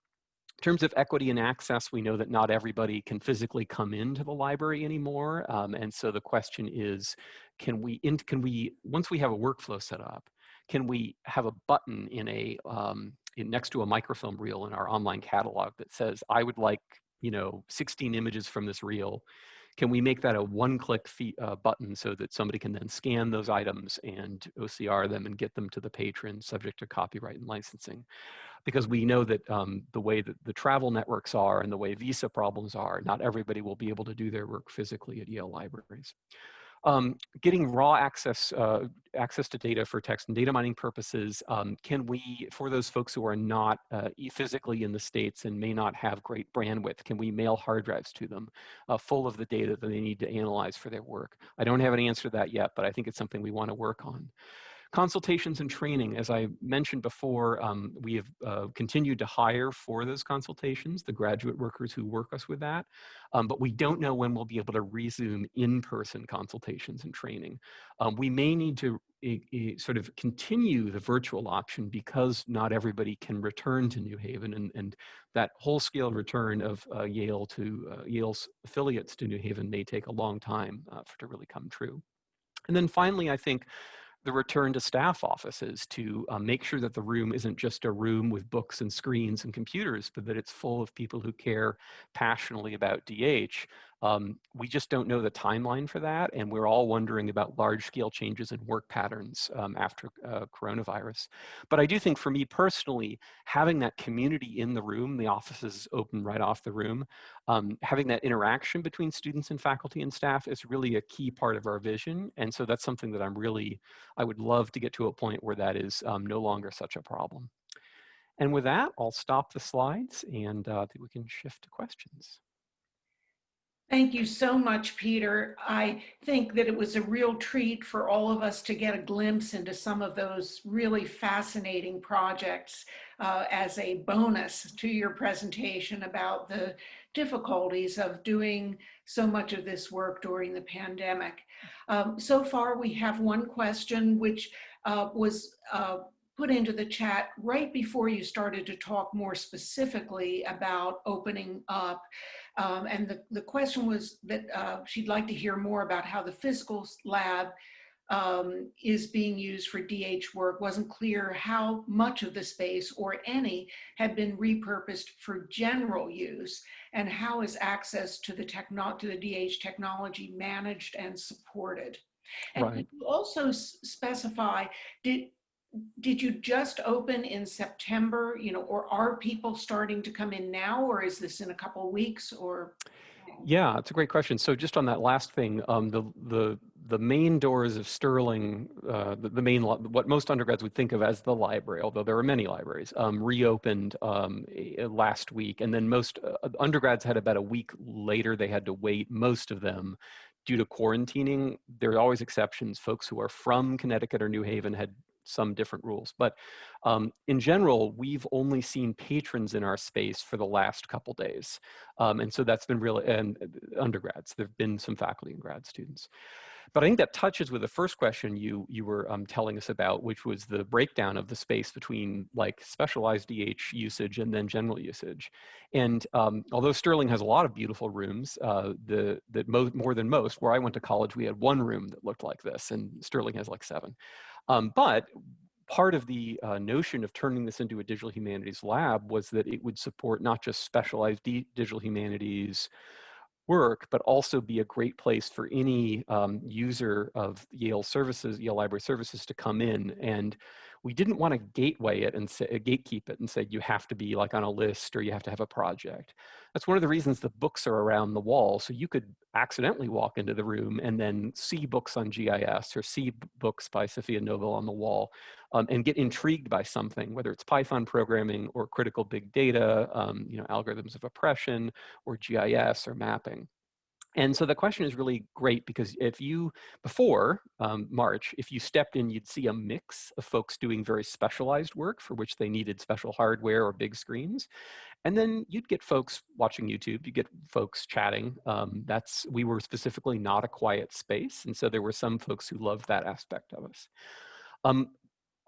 in terms of equity and access, we know that not everybody can physically come into the library anymore. Um, and so the question is, can we, in, can we, once we have a workflow set up, can we have a button in a, um, in, next to a microfilm reel in our online catalog that says, I would like, you know, 16 images from this reel can we make that a one-click uh, button so that somebody can then scan those items and OCR them and get them to the patron subject to copyright and licensing? Because we know that um, the way that the travel networks are and the way visa problems are, not everybody will be able to do their work physically at Yale libraries. Um, getting raw access uh, access to data for text and data mining purposes, um, can we, for those folks who are not uh, physically in the States and may not have great bandwidth, can we mail hard drives to them uh, full of the data that they need to analyze for their work? I don't have an answer to that yet, but I think it's something we want to work on. Consultations and training, as I mentioned before, um, we have uh, continued to hire for those consultations, the graduate workers who work us with that, um, but we don't know when we'll be able to resume in-person consultations and training. Um, we may need to sort of continue the virtual option because not everybody can return to New Haven and, and that whole scale return of uh, Yale to uh, Yale's affiliates to New Haven may take a long time uh, for to really come true. And then finally, I think the return to staff offices to um, make sure that the room isn't just a room with books and screens and computers, but that it's full of people who care passionately about DH. Um, we just don't know the timeline for that, and we're all wondering about large-scale changes in work patterns um, after uh, coronavirus. But I do think for me personally, having that community in the room, the offices open right off the room, um, having that interaction between students and faculty and staff is really a key part of our vision. And so that's something that I'm really, I would love to get to a point where that is um, no longer such a problem. And with that, I'll stop the slides and uh, we can shift to questions. Thank you so much, Peter. I think that it was a real treat for all of us to get a glimpse into some of those really fascinating projects uh, as a bonus to your presentation about the difficulties of doing so much of this work during the pandemic. Um, so far, we have one question which uh, was uh, put into the chat right before you started to talk more specifically about opening up. Um, and the, the question was that uh, she'd like to hear more about how the physical lab um, is being used for DH work. Wasn't clear how much of the space or any had been repurposed for general use and how is access to the, techno to the DH technology managed and supported. And Right. you also specify, did, did you just open in September, you know, or are people starting to come in now, or is this in a couple weeks or? Yeah, it's a great question. So just on that last thing, um, the the the main doors of Sterling, uh, the, the main what most undergrads would think of as the library, although there are many libraries, um, reopened um, last week, and then most uh, undergrads had about a week later. They had to wait. Most of them, due to quarantining, there are always exceptions. Folks who are from Connecticut or New Haven had some different rules. But um, in general, we've only seen patrons in our space for the last couple days. Um, and so that's been really, and uh, undergrads, there've been some faculty and grad students. But I think that touches with the first question you, you were um, telling us about, which was the breakdown of the space between like specialized DH usage and then general usage. And um, although Sterling has a lot of beautiful rooms, uh, the, the more than most, where I went to college, we had one room that looked like this and Sterling has like seven. Um, but part of the uh, notion of turning this into a digital humanities lab was that it would support not just specialized digital humanities work, but also be a great place for any um, user of Yale services, Yale Library Services to come in and we didn't want to gateway it and say, uh, gatekeep it and say you have to be like on a list or you have to have a project. That's one of the reasons the books are around the wall. So you could accidentally walk into the room and then see books on GIS or see books by Safiya Noble on the wall um, and get intrigued by something, whether it's Python programming or critical big data, um, you know, algorithms of oppression or GIS or mapping. And so the question is really great because if you, before um, March, if you stepped in, you'd see a mix of folks doing very specialized work for which they needed special hardware or big screens. And then you'd get folks watching YouTube, you get folks chatting. Um, that's, we were specifically not a quiet space. And so there were some folks who loved that aspect of us. Um,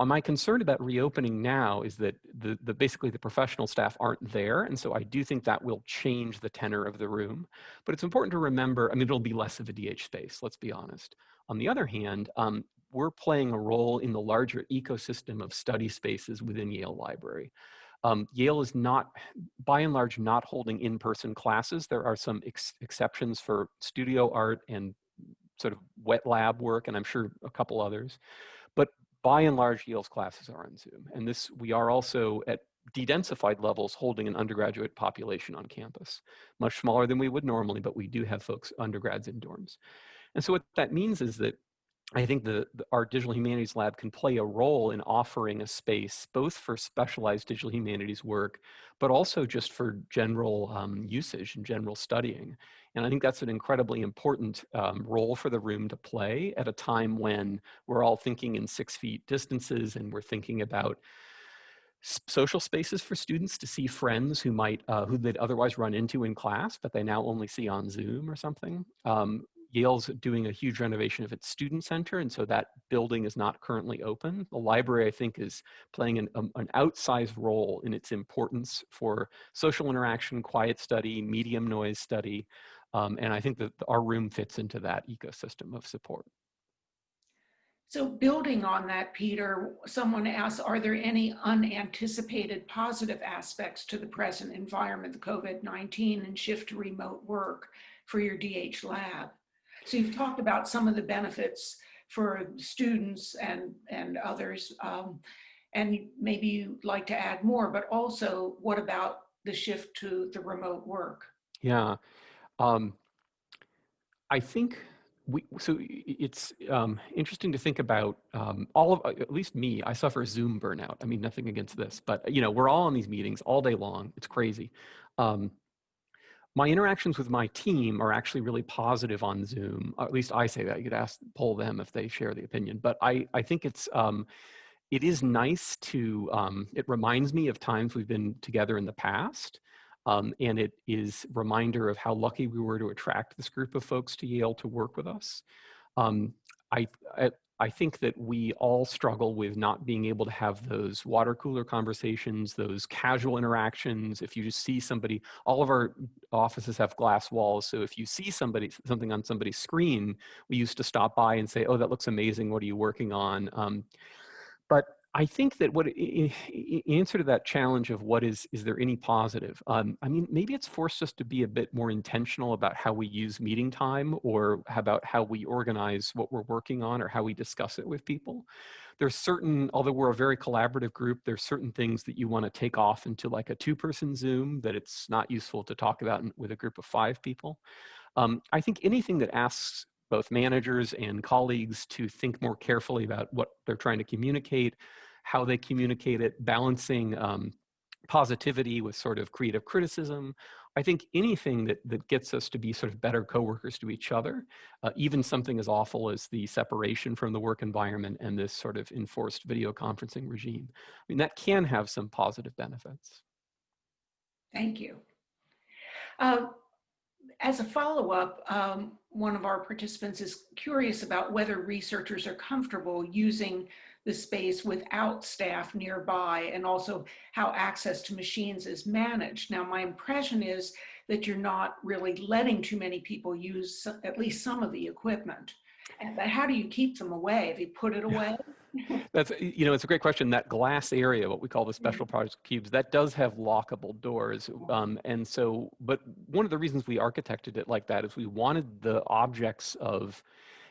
my concern about reopening now is that the, the basically the professional staff aren't there. And so I do think that will change the tenor of the room. But it's important to remember, I mean, it'll be less of a DH space, let's be honest. On the other hand, um, we're playing a role in the larger ecosystem of study spaces within Yale Library. Um, Yale is not, by and large, not holding in-person classes. There are some ex exceptions for studio art and sort of wet lab work, and I'm sure a couple others. By and large, Yale's classes are on Zoom. And this, we are also at de-densified levels holding an undergraduate population on campus. Much smaller than we would normally, but we do have folks, undergrads in dorms. And so what that means is that I think the, the, our digital humanities lab can play a role in offering a space both for specialized digital humanities work, but also just for general um, usage and general studying. And I think that's an incredibly important um, role for the room to play at a time when we're all thinking in six feet distances and we're thinking about social spaces for students to see friends who might, uh, who they'd otherwise run into in class, but they now only see on Zoom or something. Um, Yale's doing a huge renovation of its student center, and so that building is not currently open. The library, I think, is playing an, um, an outsized role in its importance for social interaction, quiet study, medium noise study, um, and I think that our room fits into that ecosystem of support. So building on that, Peter, someone asked, are there any unanticipated positive aspects to the present environment, the COVID-19 and shift to remote work for your DH lab? So you've talked about some of the benefits for students and, and others, um, and maybe you'd like to add more, but also what about the shift to the remote work? Yeah, um, I think we, so it's um, interesting to think about um, all of, at least me, I suffer Zoom burnout. I mean, nothing against this, but you know, we're all in these meetings all day long. It's crazy. Um, my interactions with my team are actually really positive on Zoom. Or at least I say that. You could ask, poll them if they share the opinion. But I, I think it's, um, it is nice to, um, it reminds me of times we've been together in the past. Um, and it is reminder of how lucky we were to attract this group of folks to Yale to work with us. Um, I, I, I think that we all struggle with not being able to have those water cooler conversations, those casual interactions. If you just see somebody, all of our offices have glass walls. So if you see somebody, something on somebody's screen, we used to stop by and say, oh, that looks amazing. What are you working on? Um, I think that what in answer to that challenge of what is is there any positive? Um, I mean, maybe it's forced us to be a bit more intentional about how we use meeting time, or about how we organize what we're working on, or how we discuss it with people. There's certain, although we're a very collaborative group, there's certain things that you want to take off into like a two-person Zoom that it's not useful to talk about with a group of five people. Um, I think anything that asks both managers and colleagues to think more carefully about what they're trying to communicate, how they communicate it, balancing um, positivity with sort of creative criticism. I think anything that, that gets us to be sort of better coworkers to each other, uh, even something as awful as the separation from the work environment and this sort of enforced video conferencing regime. I mean, that can have some positive benefits. Thank you. Uh, as a follow-up, um, one of our participants is curious about whether researchers are comfortable using the space without staff nearby and also how access to machines is managed. Now, my impression is that you're not really letting too many people use at least some of the equipment. And how do you keep them away? Have you put it away? That's, you know, it's a great question. That glass area, what we call the special mm-hmm. projects cubes, that does have lockable doors. Um, and so, but one of the reasons we architected it like that is we wanted the objects of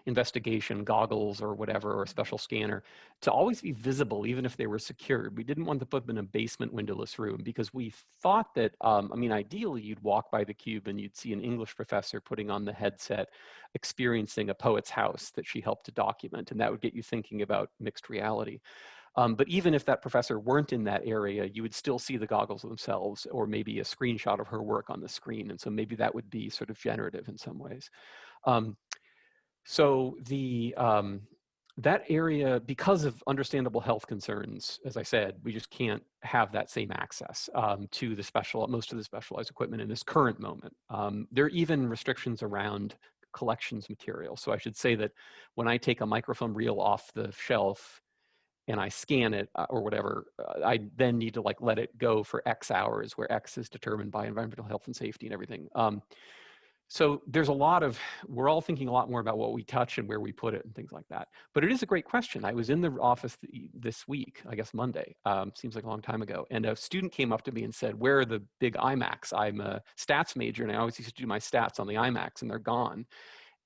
investigation goggles or whatever, or a special scanner, to always be visible, even if they were secured. We didn't want to put them in a basement windowless room because we thought that, um, I mean, ideally you'd walk by the cube and you'd see an English professor putting on the headset, experiencing a poet's house that she helped to document, and that would get you thinking about mixed reality. Um, but even if that professor weren't in that area, you would still see the goggles themselves or maybe a screenshot of her work on the screen. And so maybe that would be sort of generative in some ways. Um, so the um, that area, because of understandable health concerns, as I said, we just can't have that same access um, to the special, most of the specialized equipment in this current moment. Um, there are even restrictions around collections material. So I should say that when I take a microfilm reel off the shelf and I scan it uh, or whatever, uh, I then need to like let it go for X hours where X is determined by environmental health and safety and everything. Um, so there's a lot of, we're all thinking a lot more about what we touch and where we put it and things like that. But it is a great question. I was in the office this week, I guess Monday, um, seems like a long time ago. And a student came up to me and said, where are the big iMacs? I'm a stats major and I always used to do my stats on the iMacs and they're gone.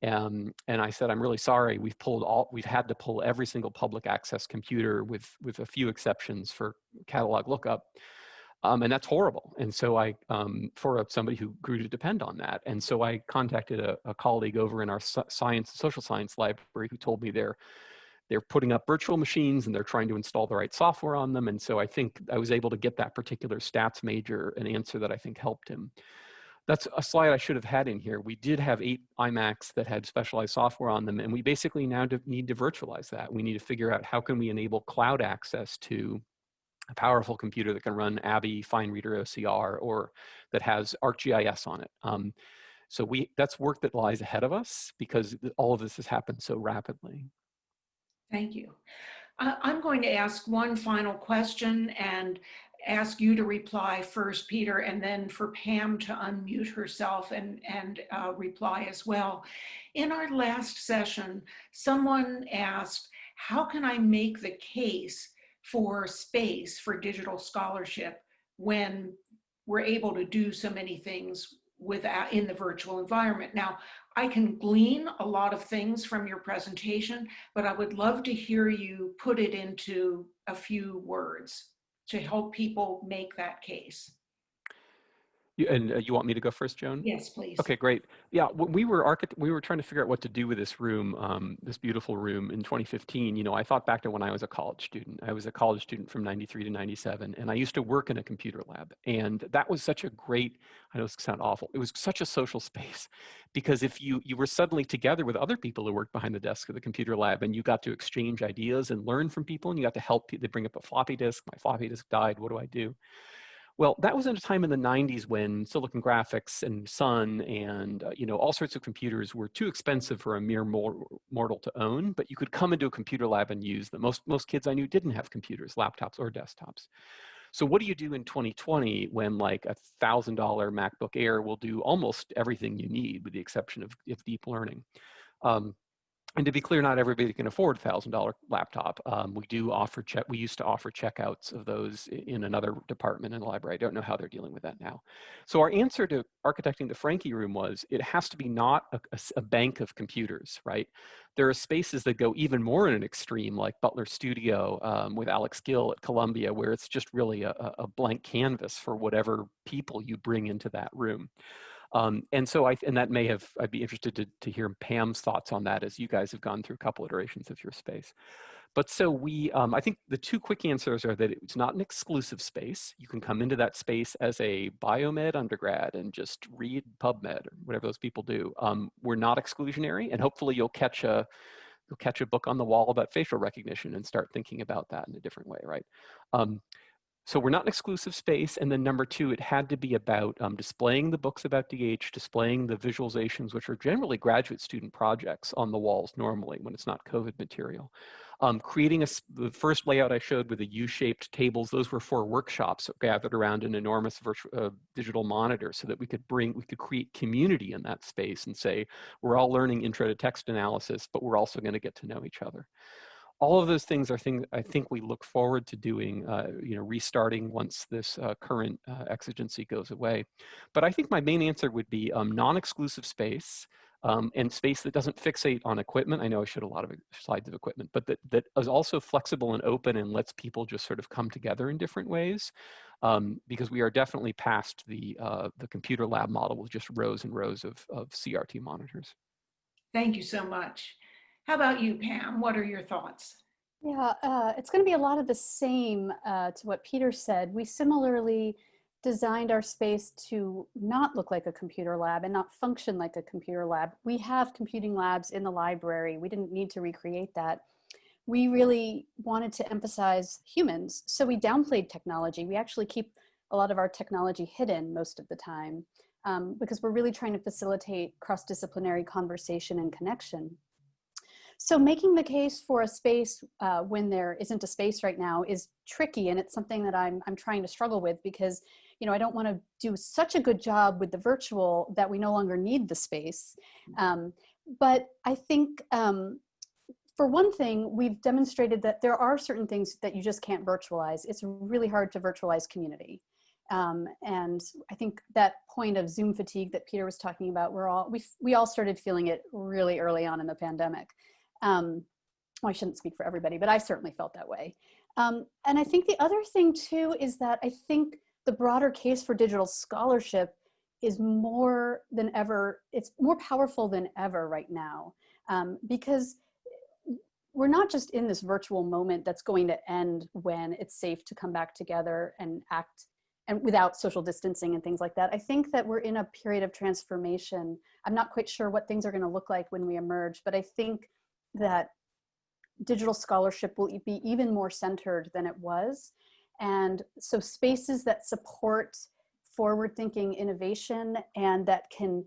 Um, and I said, I'm really sorry. We've pulled all, we've had to pull every single public access computer with, with a few exceptions for catalog lookup. Um, and that's horrible. And so I, um, for somebody who grew to depend on that. And so I contacted a, a colleague over in our science and social science library who told me they're, they're putting up virtual machines and they're trying to install the right software on them. And so I think I was able to get that particular stats major an answer that I think helped him. That's a slide I should have had in here. We did have eight iMacs that had specialized software on them, and we basically now need to virtualize that. We need to figure out how can we enable cloud access to a powerful computer that can run ABBYY, FineReader OCR, or that has ArcGIS on it. Um, so we that's work that lies ahead of us because all of this has happened so rapidly. Thank you. I'm going to ask one final question and ask you to reply first, Peter, and then for Pam to unmute herself and, and uh, reply as well. In our last session, someone asked, how can I make the case for space for digital scholarship when we're able to do so many things without in the virtual environment. Now, I can glean a lot of things from your presentation, but I would love to hear you put it into a few words to help people make that case. You, and uh, you want me to go first, Joan? Yes, please. Okay, great. Yeah, when we were architect, we were trying to figure out what to do with this room, um, this beautiful room in 2015. You know, I thought back to when I was a college student. I was a college student from 93 to 97, and I used to work in a computer lab. And that was such a great, I know this sound awful, it was such a social space because if you, you were suddenly together with other people who worked behind the desk of the computer lab and you got to exchange ideas and learn from people and you got to help, they bring up a floppy disk, my floppy disk died, what do I do? Well, that was at a time in the 90s when Silicon Graphics and Sun and uh, you know all sorts of computers were too expensive for a mere mortal to own, but you could come into a computer lab and use them. Most, most kids I knew didn't have computers, laptops or desktops. So what do you do in 2020 when like a $1,000 MacBook Air will do almost everything you need with the exception of, of deep learning? Um, and to be clear, not everybody can afford a $1,000 laptop. Um, we do offer check, we used to offer checkouts of those in another department in the library. I don't know how they're dealing with that now. So our answer to architecting the Franke room was, it has to be not a, a, a bank of computers, right? There are spaces that go even more in an extreme, like Butler Studio um, with Alex Gil at Columbia, where it's just really a, a blank canvas for whatever people you bring into that room. Um, and so I, and that may have, I'd be interested to, to hear Pam's thoughts on that as you guys have gone through a couple iterations of your space. But so we, um, I think the two quick answers are that it's not an exclusive space. You can come into that space as a biomed undergrad and just read PubMed or whatever those people do. Um, we're not exclusionary and hopefully you'll catch a, you'll catch a book on the wall about facial recognition and start thinking about that in a different way, right? Um, so we're not an exclusive space. And then number two, it had to be about um, displaying the books about DH, displaying the visualizations, which are generally graduate student projects on the walls normally when it's not COVID material. Um, creating a, the first layout I showed with the U-shaped tables, those were for workshops gathered around an enormous virtual, uh, digital monitor so that we could bring, we could create community in that space and say, we're all learning intro to text analysis, but we're also gonna get to know each other all of those things are things I think we look forward to doing, uh, you know, restarting once this uh, current uh, exigency goes away. But I think my main answer would be um, non-exclusive space um, and space that doesn't fixate on equipment. I know I showed a lot of slides of equipment, but that, that is also flexible and open and lets people just sort of come together in different ways. Um, because we are definitely past the, uh, the computer lab model with just rows and rows of, of CRT monitors. Thank you so much. How about you, Pam? What are your thoughts? Yeah, uh, it's going to be a lot of the same uh, to what Peter said. We similarly designed our space to not look like a computer lab and not function like a computer lab. We have computing labs in the library. We didn't need to recreate that. We really wanted to emphasize humans. So we downplayed technology. We actually keep a lot of our technology hidden most of the time um, because we're really trying to facilitate cross-disciplinary conversation and connection. So making the case for a space uh, when there isn't a space right now is tricky and it's something that I'm, I'm trying to struggle with because you know, I don't want to do such a good job with the virtual that we no longer need the space. Um, but I think um, for one thing, we've demonstrated that there are certain things that you just can't virtualize. It's really hard to virtualize community. Um, and I think that point of Zoom fatigue that Peter was talking about, we're all, we, we all started feeling it really early on in the pandemic. Um, well, I shouldn't speak for everybody, but I certainly felt that way. Um, and I think the other thing too is that I think the broader case for digital scholarship is more than ever, it's more powerful than ever right now um, because we're not just in this virtual moment that's going to end when it's safe to come back together and act and without social distancing and things like that. I think that we're in a period of transformation. I'm not quite sure what things are gonna look like when we emerge, but I think that digital scholarship will be even more centered than it was. And so spaces that support forward thinking innovation and that can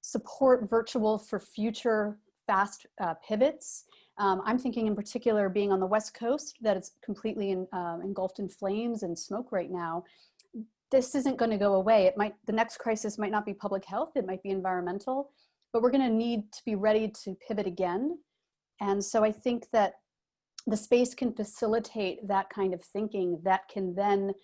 support virtual for future fast uh, pivots. Um, I'm thinking in particular being on the West Coast that it's completely in, uh, engulfed in flames and smoke right now. This isn't going to go away. It might, the next crisis might not be public health, it might be environmental, but we're going to need to be ready to pivot again and so I think that the space can facilitate that kind of thinking that can then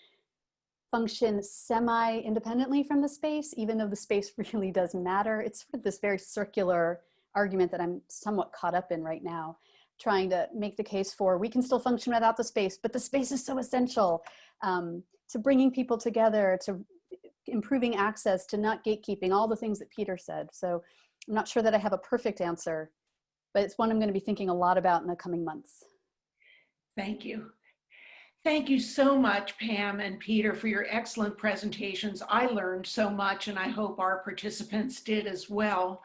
function semi-independently from the space, even though the space really does matter. It's sort of this very circular argument that I'm somewhat caught up in right now, trying to make the case for we can still function without the space, but the space is so essential um, to bringing people together, to improving access to not gatekeeping, all the things that Peter said. So I'm not sure that I have a perfect answer, but it's one I'm going to be thinking a lot about in the coming months. Thank you. Thank you so much, Pam and Peter, for your excellent presentations. I learned so much and I hope our participants did as well.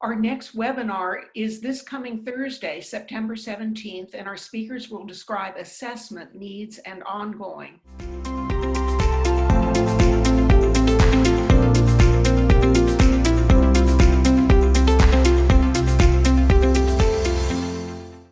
Our next webinar is this coming Thursday, September 17th, and our speakers will describe assessment needs and ongoing.